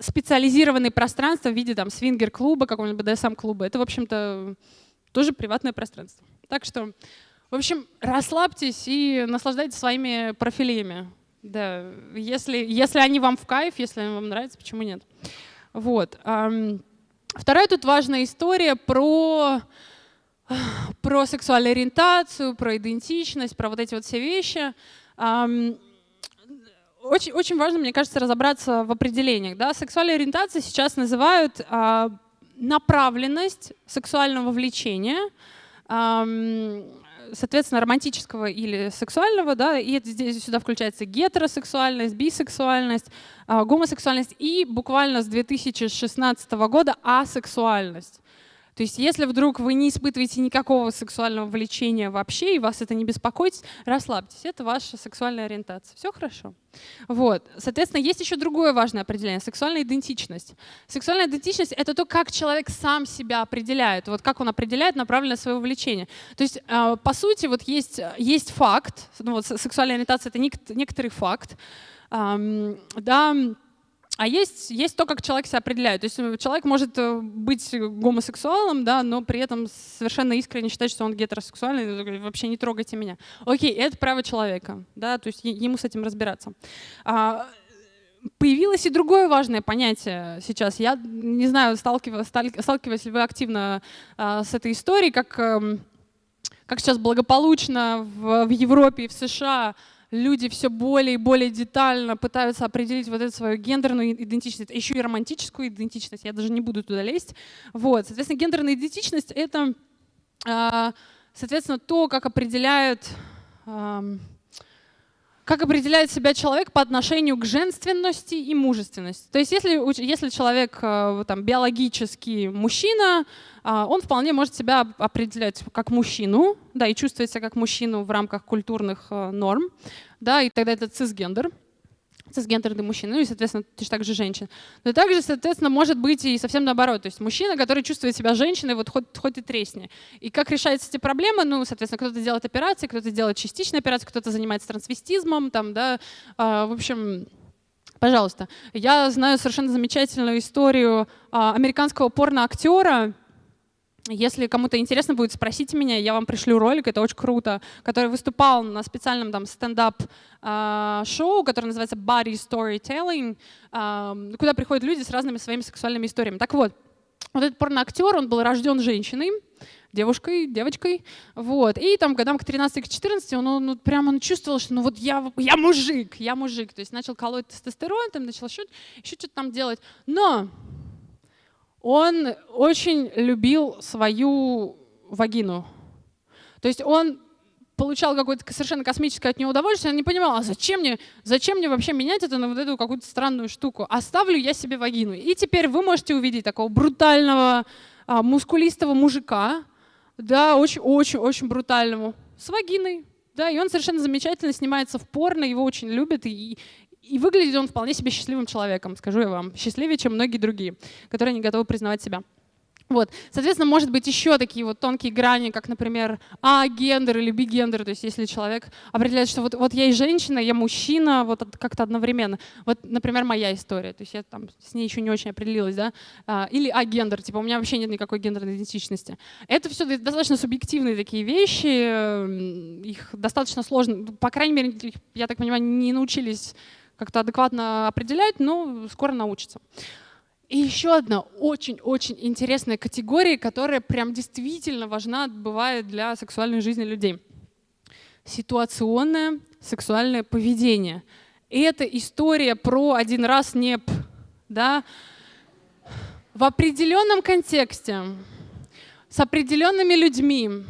специализированные пространства в виде там свингер-клуба, какого-нибудь BDSM-клуба. Это, в общем-то, тоже приватное пространство. Так что в общем, расслабьтесь и наслаждайтесь своими профилями. Да, если, если они вам в кайф, если они вам нравятся, почему нет? Вот. Вторая тут важная история про, про сексуальную ориентацию, про идентичность, про вот эти вот все вещи. Очень, очень важно, мне кажется, разобраться в определениях. Да? Сексуальная ориентация сейчас называют а, направленность сексуального влечения, соответственно, романтического или сексуального, да, и здесь сюда включается гетеросексуальность, бисексуальность, а, гомосексуальность и буквально с 2016 года асексуальность. То есть если вдруг вы не испытываете никакого сексуального влечения вообще, и вас это не беспокоит, расслабьтесь, это ваша сексуальная ориентация. Все хорошо. Вот. Соответственно, есть еще другое важное определение — сексуальная идентичность. Сексуальная идентичность — это то, как человек сам себя определяет, вот как он определяет направленность своего влечения. То есть, а, по сути, вот есть, есть факт, ну, вот сексуальная ориентация — это некоторый факт, да, а есть, есть то, как человек себя определяет. То есть э, человек может э, быть гомосексуалом, да, но при этом совершенно искренне считать, что он гетеросексуальный, вообще не трогайте меня. Окей, это право человека, да, то есть ему с этим разбираться. А, появилось и другое важное понятие сейчас. Я не знаю, сталкиваюсь ли вы активно а, с этой историей, как, эм, как сейчас благополучно в, в Европе и в США люди все более и более детально пытаются определить вот эту свою гендерную идентичность, еще и романтическую идентичность, я даже не буду туда лезть. Вот, соответственно, гендерная идентичность — это, а, соответственно, то, как определяют как определяет себя человек по отношению к женственности и мужественности. То есть если, если человек э, там, биологический мужчина, а, он вполне может себя определять как мужчину, да, и чувствовать себя как мужчину в рамках культурных э, норм, да, и тогда это цисгендер цисгендерный мужчина, ну и, соответственно, точно так же женщина. Но также, соответственно, может быть и совсем наоборот. То есть мужчина, который чувствует себя женщиной, вот хоть, хоть и тресни. И как решаются эти проблемы? Ну, соответственно, кто-то делает операции, кто-то делает частичные операции, кто-то занимается трансвестизмом, там, да, а, в общем, пожалуйста. Я знаю совершенно замечательную историю а, американского порно-актера, если кому-то интересно будет, спросите меня, я вам пришлю ролик, это очень круто, который выступал на специальном там стендап-шоу, а, которое называется Body Storytelling, а, куда приходят люди с разными своими сексуальными историями. Так вот, вот этот порноактер, он был рожден женщиной, девушкой, девочкой, вот, и там годам к 13-14 он, он, он прямо он чувствовал, что ну вот я, я мужик, я мужик, то есть начал колоть тестостерон, там начал еще, еще что-то там делать, но он очень любил свою вагину. То есть он получал какое-то совершенно космическое от него удовольствие, он не понимал, а зачем мне, зачем мне вообще менять это на вот эту какую-то странную штуку? Оставлю я себе вагину. И теперь вы можете увидеть такого брутального, а, мускулистого мужика, да, очень-очень-очень брутального, с вагиной. Да, и он совершенно замечательно снимается в порно, его очень любят, и, и выглядит он вполне себе счастливым человеком, скажу я вам. Счастливее, чем многие другие, которые не готовы признавать себя. Вот. Соответственно, может быть еще такие вот тонкие грани, как, например, А-гендер или Би-гендер. То есть если человек определяет, что вот, вот я и женщина, я мужчина, вот как-то одновременно. Вот, например, моя история. То есть я там с ней еще не очень определилась. Да? А, или А-гендер. Типа у меня вообще нет никакой гендерной идентичности. Это все достаточно субъективные такие вещи. Их достаточно сложно. По крайней мере, я так понимаю, не научились как-то адекватно определять, но скоро научится. И еще одна очень-очень интересная категория, которая прям действительно важна, бывает для сексуальной жизни людей. Ситуационное сексуальное поведение. И это история про один раз неп. Да? В определенном контексте, с определенными людьми,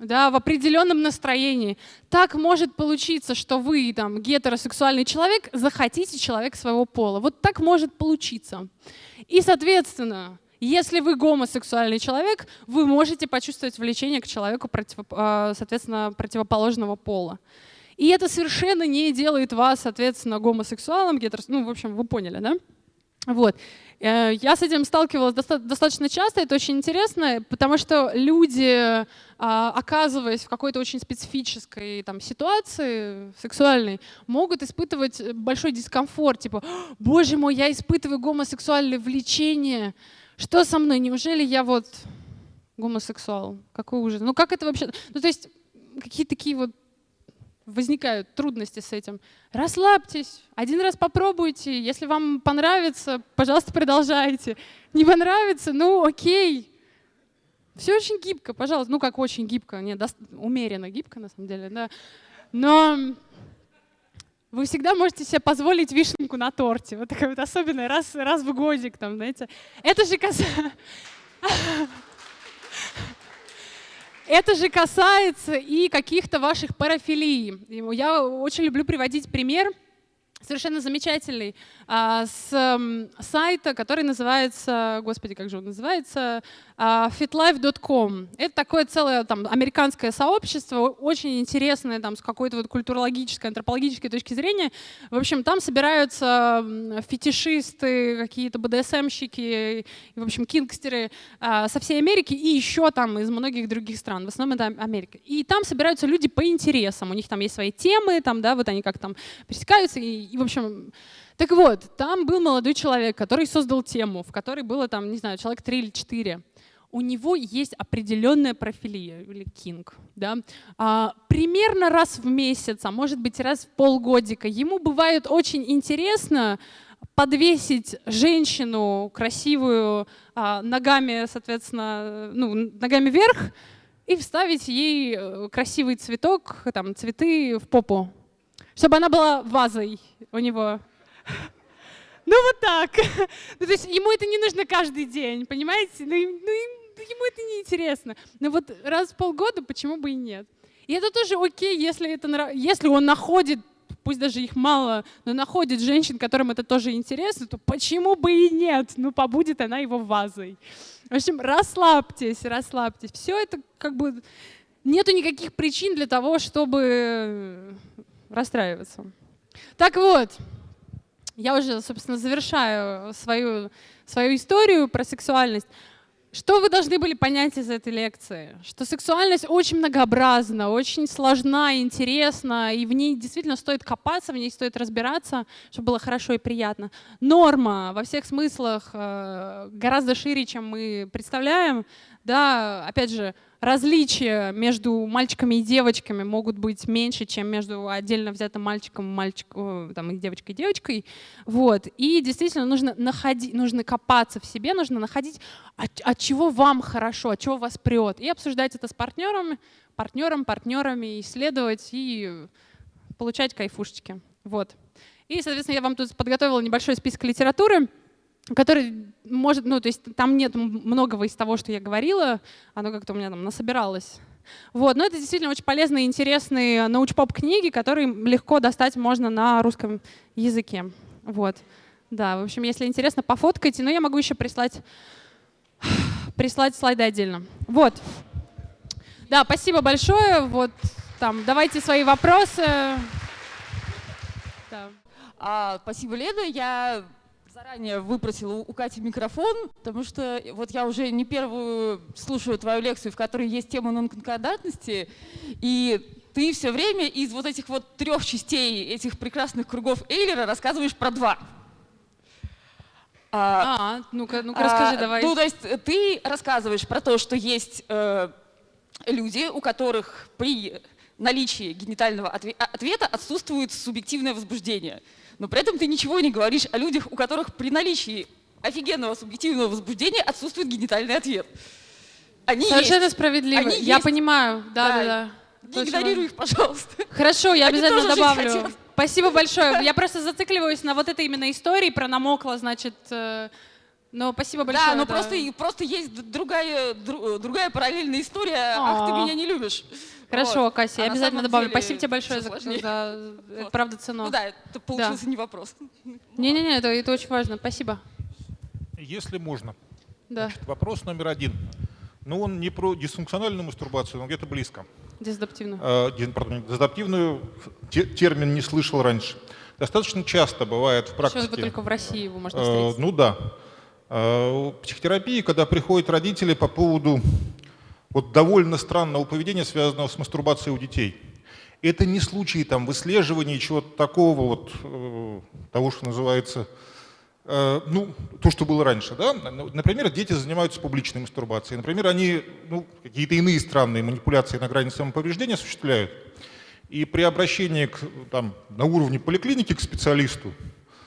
да, в определенном настроении. Так может получиться, что вы, там, гетеросексуальный человек, захотите человека своего пола. Вот так может получиться. И, соответственно, если вы гомосексуальный человек, вы можете почувствовать влечение к человеку, а, соответственно, противоположного пола. И это совершенно не делает вас, соответственно, гомосексуалом, гетерос... ну, в общем, вы поняли, да? Вот. Э, я с этим сталкивалась достаточно часто, это очень интересно, потому что люди, а, оказываясь в какой-то очень специфической там, ситуации сексуальной, могут испытывать большой дискомфорт, типа, боже мой, я испытываю гомосексуальное влечение, что со мной, неужели я вот гомосексуал? Какой ужас. Ну как это вообще? Ну то есть какие-то такие вот возникают трудности с этим. Расслабьтесь, один раз попробуйте, если вам понравится, пожалуйста, продолжайте. Не понравится, ну окей. Все очень гибко, пожалуйста. Ну как очень гибко, нет, умеренно гибко на самом деле, да. Но вы всегда можете себе позволить вишенку на торте. Вот такая вот особенная, раз, раз в годик, там, знаете. Это же касается... Это же касается и каких-то ваших парафилий. Я очень люблю приводить пример совершенно замечательный а, с сайта, который называется, господи, как же он называется, а, fitlife.com. Это такое целое там американское сообщество, очень интересное там с какой-то вот культурологической, антропологической точки зрения. В общем, там собираются фетишисты, какие-то БДСМщики, в общем, кингстеры а, со всей Америки и еще там из многих других стран. В основном это Америка. И там собираются люди по интересам. У них там есть свои темы, там, да, вот они как там пересекаются и, и в общем, так вот, там был молодой человек, который создал тему, в которой было там, не знаю, человек три или четыре. У него есть определенная профилия, или кинг, да, а, примерно раз в месяц, а может быть раз в полгодика. Ему бывает очень интересно подвесить женщину красивую а, ногами, соответственно, ну, ногами вверх и вставить ей э, красивый цветок, там, цветы в попу, чтобы она была вазой у него. Ну вот так. Ну, то есть ему это не нужно каждый день, понимаете? Ну, ну, ему это не интересно. Но вот раз в полгода почему бы и нет? И это тоже окей, если, это, если он находит, пусть даже их мало, но находит женщин, которым это тоже интересно, то почему бы и нет? Ну, побудет она его вазой. В общем, расслабьтесь, расслабьтесь. Все это как бы... Нету никаких причин для того, чтобы расстраиваться. Так вот, я уже, собственно, завершаю свою, свою историю про сексуальность. Что вы должны были понять из этой лекции? Что сексуальность очень многообразна, очень сложна, интересна, и в ней действительно стоит копаться, в ней стоит разбираться, чтобы было хорошо и приятно. Норма во всех смыслах э, гораздо шире, чем мы представляем. Да, опять же, различия между мальчиками и девочками могут быть меньше, чем между отдельно взятым мальчиком, мальчиком там, и девочкой и девочкой. Вот. И действительно нужно, находить, нужно копаться в себе, нужно находить, от, от чего вам хорошо, от чего вас прет. И обсуждать это с партнерами, партнером, партнерами, исследовать и получать кайфушечки. Вот. И, соответственно, я вам тут подготовила небольшой список литературы который может, ну, то есть там нет многого из того, что я говорила, оно как-то у меня там насобиралось. Вот, но это действительно очень полезные интересные научпоп книги, которые легко достать можно на русском языке. Вот. Да, в общем, если интересно, пофоткайте, но я могу еще прислать, прислать слайды отдельно. Вот. Да, спасибо большое. Вот там, давайте свои вопросы. Да. А, спасибо, Лена. Я заранее выпросила у Кати микрофон, потому что вот я уже не первую слушаю твою лекцию, в которой есть тема нонконкордатности, и ты все время из вот этих вот трех частей этих прекрасных кругов Эйлера рассказываешь про два. А, а ну-ка, ну-ка расскажи, а, давай. Ну, то есть ты рассказываешь про то, что есть э, люди, у которых при наличии генитального ответа отсутствует субъективное возбуждение но при этом ты ничего не говоришь о людях, у которых при наличии офигенного субъективного возбуждения отсутствует генитальный ответ. Они Совершенно есть. справедливо. Они я есть. понимаю. Да, да, да. да. игнорируй их, пожалуйста. Хорошо, я Они обязательно добавлю. Спасибо большое. Я просто зацикливаюсь на вот этой именно истории про намокло, значит, э, Но спасибо большое. Да, но да. просто, просто есть другая, другая параллельная история. А, Ах, ты меня не любишь. Хорошо, вот. Кася, а я обязательно добавлю. Спасибо тебе большое за, за вот. правда цену. Ну да, это получился да. не вопрос. Не-не-не, это, это очень важно. Спасибо. Если можно. Да. Значит, вопрос номер один. Ну, он не про дисфункциональную мастурбацию, но где-то близко. Дезадаптивную. Э, пардон, дезадаптивную термин не слышал раньше. Достаточно часто бывает в практике. Сейчас только в России его можно встретить. Э, ну да. Э, психотерапии, когда приходят родители по поводу вот довольно странного поведения, связанного с мастурбацией у детей. Это не случаи там выслеживания чего-то такого вот, э, того, что называется, э, ну, то, что было раньше, да. Например, дети занимаются публичной мастурбацией. Например, они ну, какие-то иные странные манипуляции на грани самоповреждения осуществляют. И при обращении к, там, на уровне поликлиники к специалисту,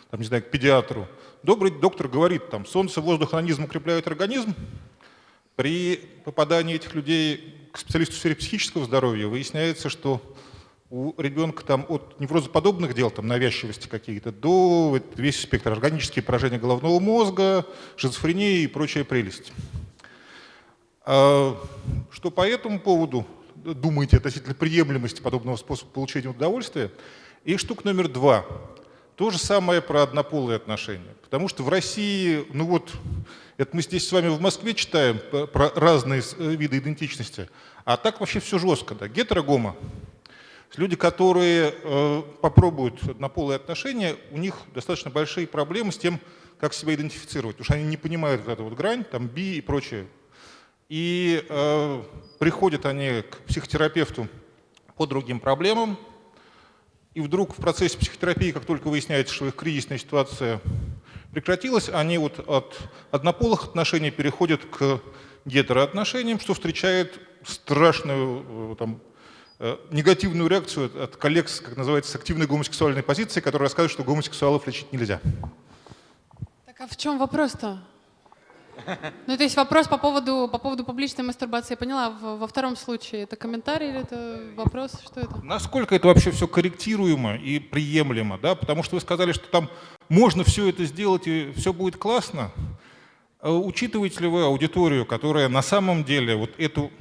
там, не знаю, к педиатру, добрый доктор говорит, там, солнце, воздух, анонизм укрепляют организм, при попадании этих людей к специалисту в сфере психического здоровья выясняется, что у ребенка там от неврозоподобных дел, там навязчивости какие-то, до весь спектр органические поражения головного мозга, шизофрения и прочая прелесть. А, что по этому поводу думаете относительно приемлемости подобного способа получения удовольствия? И штука номер два. То же самое про однополые отношения. Потому что в России, ну вот, это мы здесь с вами в Москве читаем про разные э, виды идентичности, а так вообще все жестко. Да? Гетерогома. Люди, которые э, попробуют однополые отношения, у них достаточно большие проблемы с тем, как себя идентифицировать, потому что они не понимают вот эту вот грань, там би и прочее. И э, приходят они к психотерапевту по другим проблемам, и вдруг в процессе психотерапии, как только выясняется, что их кризисная ситуация прекратилась, они вот от однополых отношений переходят к гетероотношениям, что встречает страшную э, там, э, негативную реакцию от коллег, как называется, с активной гомосексуальной позиции, которые рассказывают, что гомосексуалов лечить нельзя. Так а в чем вопрос-то? Ну, то есть вопрос по поводу, по поводу публичной мастурбации, я поняла, во, втором случае это комментарий или это вопрос, что это? Насколько это вообще все корректируемо и приемлемо, да, потому что вы сказали, что там можно все это сделать и все будет классно. А учитываете ли вы аудиторию, которая на самом деле вот эту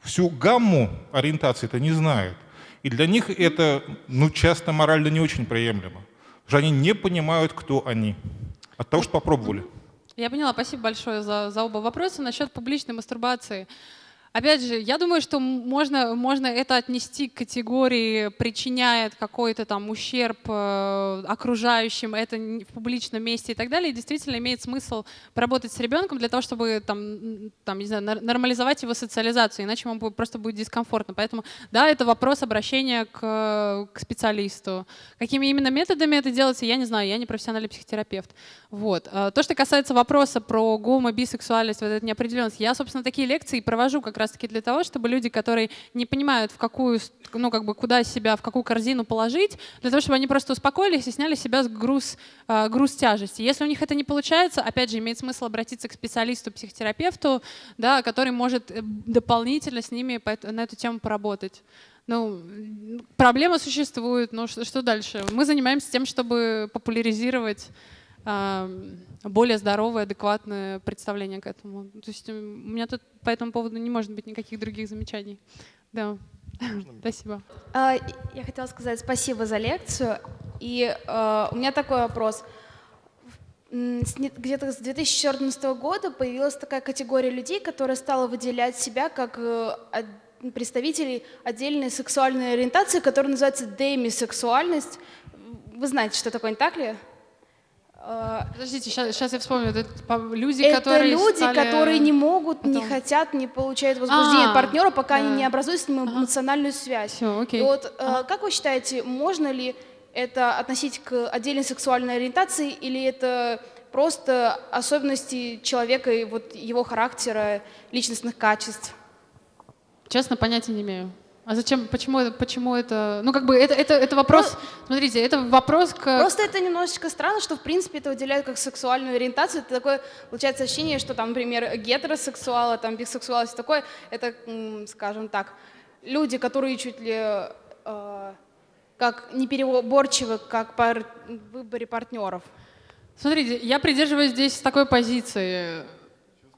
всю гамму ориентации это не знает? И для них это ну, часто морально не очень приемлемо, потому что они не понимают, кто они от того, что попробовали. Я поняла, спасибо большое за, за оба вопроса. Насчет публичной мастурбации. Опять же, я думаю, что можно, можно это отнести к категории «причиняет какой-то там ущерб э, окружающим, это в публичном месте» и так далее. И действительно имеет смысл поработать с ребенком для того, чтобы там, там, не знаю, нормализовать его социализацию, иначе ему просто будет дискомфортно. Поэтому, да, это вопрос обращения к, к специалисту. Какими именно методами это делается, я не знаю, я не профессиональный психотерапевт. Вот. А то, что касается вопроса про гомо, бисексуальность, вот эту неопределенность, я, собственно, такие лекции провожу как раз-таки для того, чтобы люди, которые не понимают, в какую, ну, как бы, куда себя, в какую корзину положить, для того, чтобы они просто успокоились и сняли с себя груз, а, груз тяжести. Если у них это не получается, опять же, имеет смысл обратиться к специалисту, психотерапевту, да, который может э, дополнительно с ними на эту тему поработать. Ну, проблема существует, но что, что дальше? Мы занимаемся тем, чтобы популяризировать более здоровое, адекватное представление к этому. То есть у меня тут по этому поводу не может быть никаких других замечаний. Да. Спасибо. А, я хотела сказать спасибо за лекцию. И а, у меня такой вопрос. Где-то с 2014 года появилась такая категория людей, которая стала выделять себя как э, представителей отдельной сексуальной ориентации, которая называется демисексуальность. Вы знаете, что такое, не так ли? А, Подождите, сейчас, сейчас я вспомню. Это люди, это которые люди, стали... которые не могут, Потом... не хотят, не получают возбуждение а, партнера, пока да. они не образуют с ним эмоциональную связь. Все, окей. И вот а. как вы считаете, можно ли это относить к отдельной сексуальной ориентации, или это просто особенности человека и вот его характера, личностных качеств? Честно, понятия не имею. А зачем, почему, это, почему это, ну как бы это, это, это вопрос, ну, смотрите, это вопрос к... Просто это немножечко странно, что в принципе это выделяют как сексуальную ориентацию. Это такое, получается, ощущение, что там, например, гетеросексуалы, там, бисексуалы, все такое, это, скажем так, люди, которые чуть ли э, как непереборчивы, как по выборе партнеров. Смотрите, я придерживаюсь здесь такой позиции.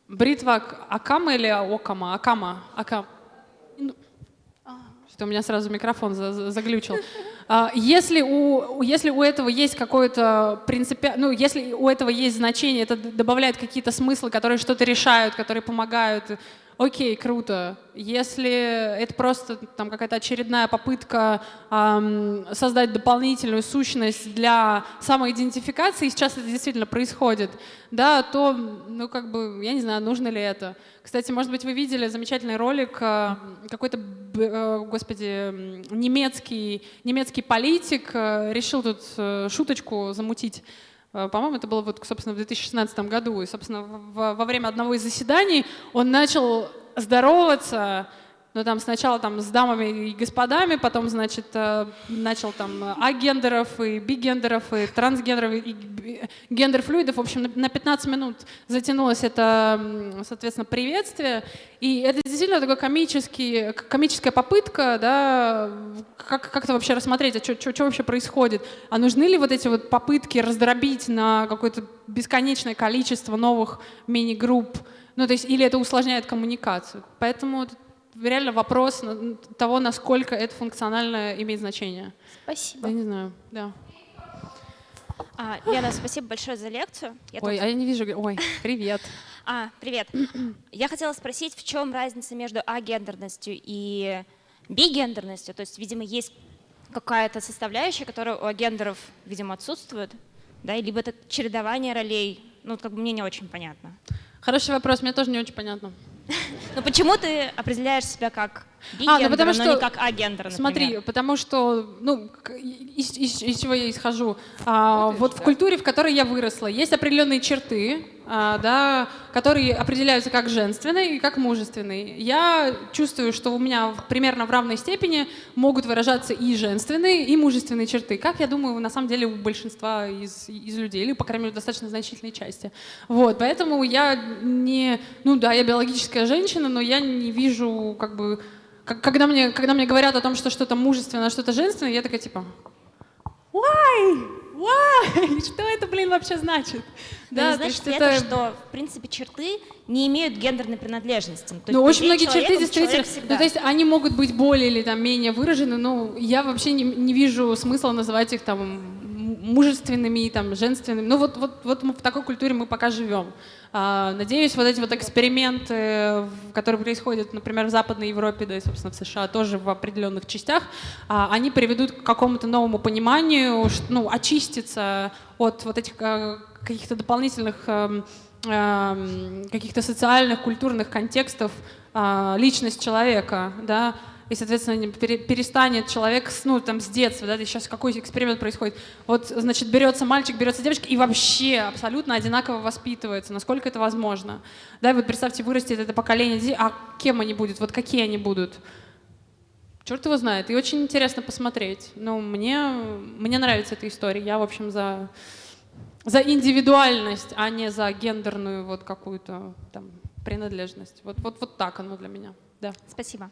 Бритва Акама или Окама? Акама. Акама. Ну, что у меня сразу микрофон заглючил. А, если у, если у этого есть какое-то принципи... ну, если у этого есть значение, это добавляет какие-то смыслы, которые что-то решают, которые помогают, окей, круто. Если это просто там какая-то очередная попытка эм, создать дополнительную сущность для самоидентификации, сейчас это действительно происходит, да, то, ну, как бы, я не знаю, нужно ли это. Кстати, может быть, вы видели замечательный ролик, э, какой-то, э, господи, немецкий, немецкий политик э, решил тут э, шуточку замутить по-моему, это было, вот, собственно, в 2016 году. И, собственно, во время одного из заседаний он начал здороваться но там сначала там с дамами и господами, потом, значит, э, начал там агендеров и бигендеров и трансгендеров и гендер-флюидов. В общем, на 15 минут затянулось это, соответственно, приветствие. И это действительно такая комическая попытка, да, как, как это вообще рассмотреть, а что вообще происходит? А нужны ли вот эти вот попытки раздробить на какое-то бесконечное количество новых мини-групп? Ну, то есть, или это усложняет коммуникацию. Поэтому реально вопрос того, насколько это функционально имеет значение. Спасибо. Я не знаю, да. А, Лена, спасибо большое за лекцию. Я Ой, тут... а я не вижу. Ой, привет. А, привет. Я хотела спросить, в чем разница между агендерностью и бигендерностью? То есть, видимо, есть какая-то составляющая, которая у агендеров, видимо, отсутствует, да, либо это чередование ролей. Ну, как бы мне не очень понятно. Хороший вопрос, мне тоже не очень понятно. Но почему ты определяешь себя как бигендер, а, ну потому что, но не как агендер, например? Смотри, потому что, ну, из, из, из чего я исхожу? А, вот в культуре, в которой я выросла, есть определенные черты, да, которые определяются как женственные и как мужественные. Я чувствую, что у меня примерно в равной степени могут выражаться и женственные, и мужественные черты, как, я думаю, на самом деле у большинства из, из людей, или, по крайней мере, достаточно значительной части. Вот, поэтому я не... Ну да, я биологическая женщина, но я не вижу, как бы... Когда мне, когда мне говорят о том, что что-то мужественное, что-то женственное, я такая типа... Why? Why? Что это, блин, вообще значит? Да, значит это, это, что, в принципе, черты не имеют гендерной принадлежности. То ну, очень многие черты действительно, ну, то есть они могут быть более или там менее выражены, но я вообще не, не вижу смысла называть их там мужественными там женственными. Ну вот, вот, вот мы в такой культуре мы пока живем. А, надеюсь, вот эти вот эксперименты, которые происходят, например, в Западной Европе, да и, собственно, в США тоже в определенных частях, а, они приведут к какому-то новому пониманию, ну, очиститься от вот этих а, каких-то дополнительных эм, эм, каких-то социальных, культурных контекстов личность человека, да, и, соответственно, перестанет человек, ну, там, с детства, да, сейчас какой эксперимент происходит, вот, значит, берется мальчик, берется девочка и вообще абсолютно одинаково воспитывается, насколько это возможно, да, и вот представьте, вырастет это поколение детей, а кем они будут, вот какие они будут, черт его знает, и очень интересно посмотреть, ну, мне, мне нравится эта история, я, в общем, за, за индивидуальность, а не за гендерную вот какую-то там принадлежность, вот, вот, вот так оно для меня, да. Спасибо.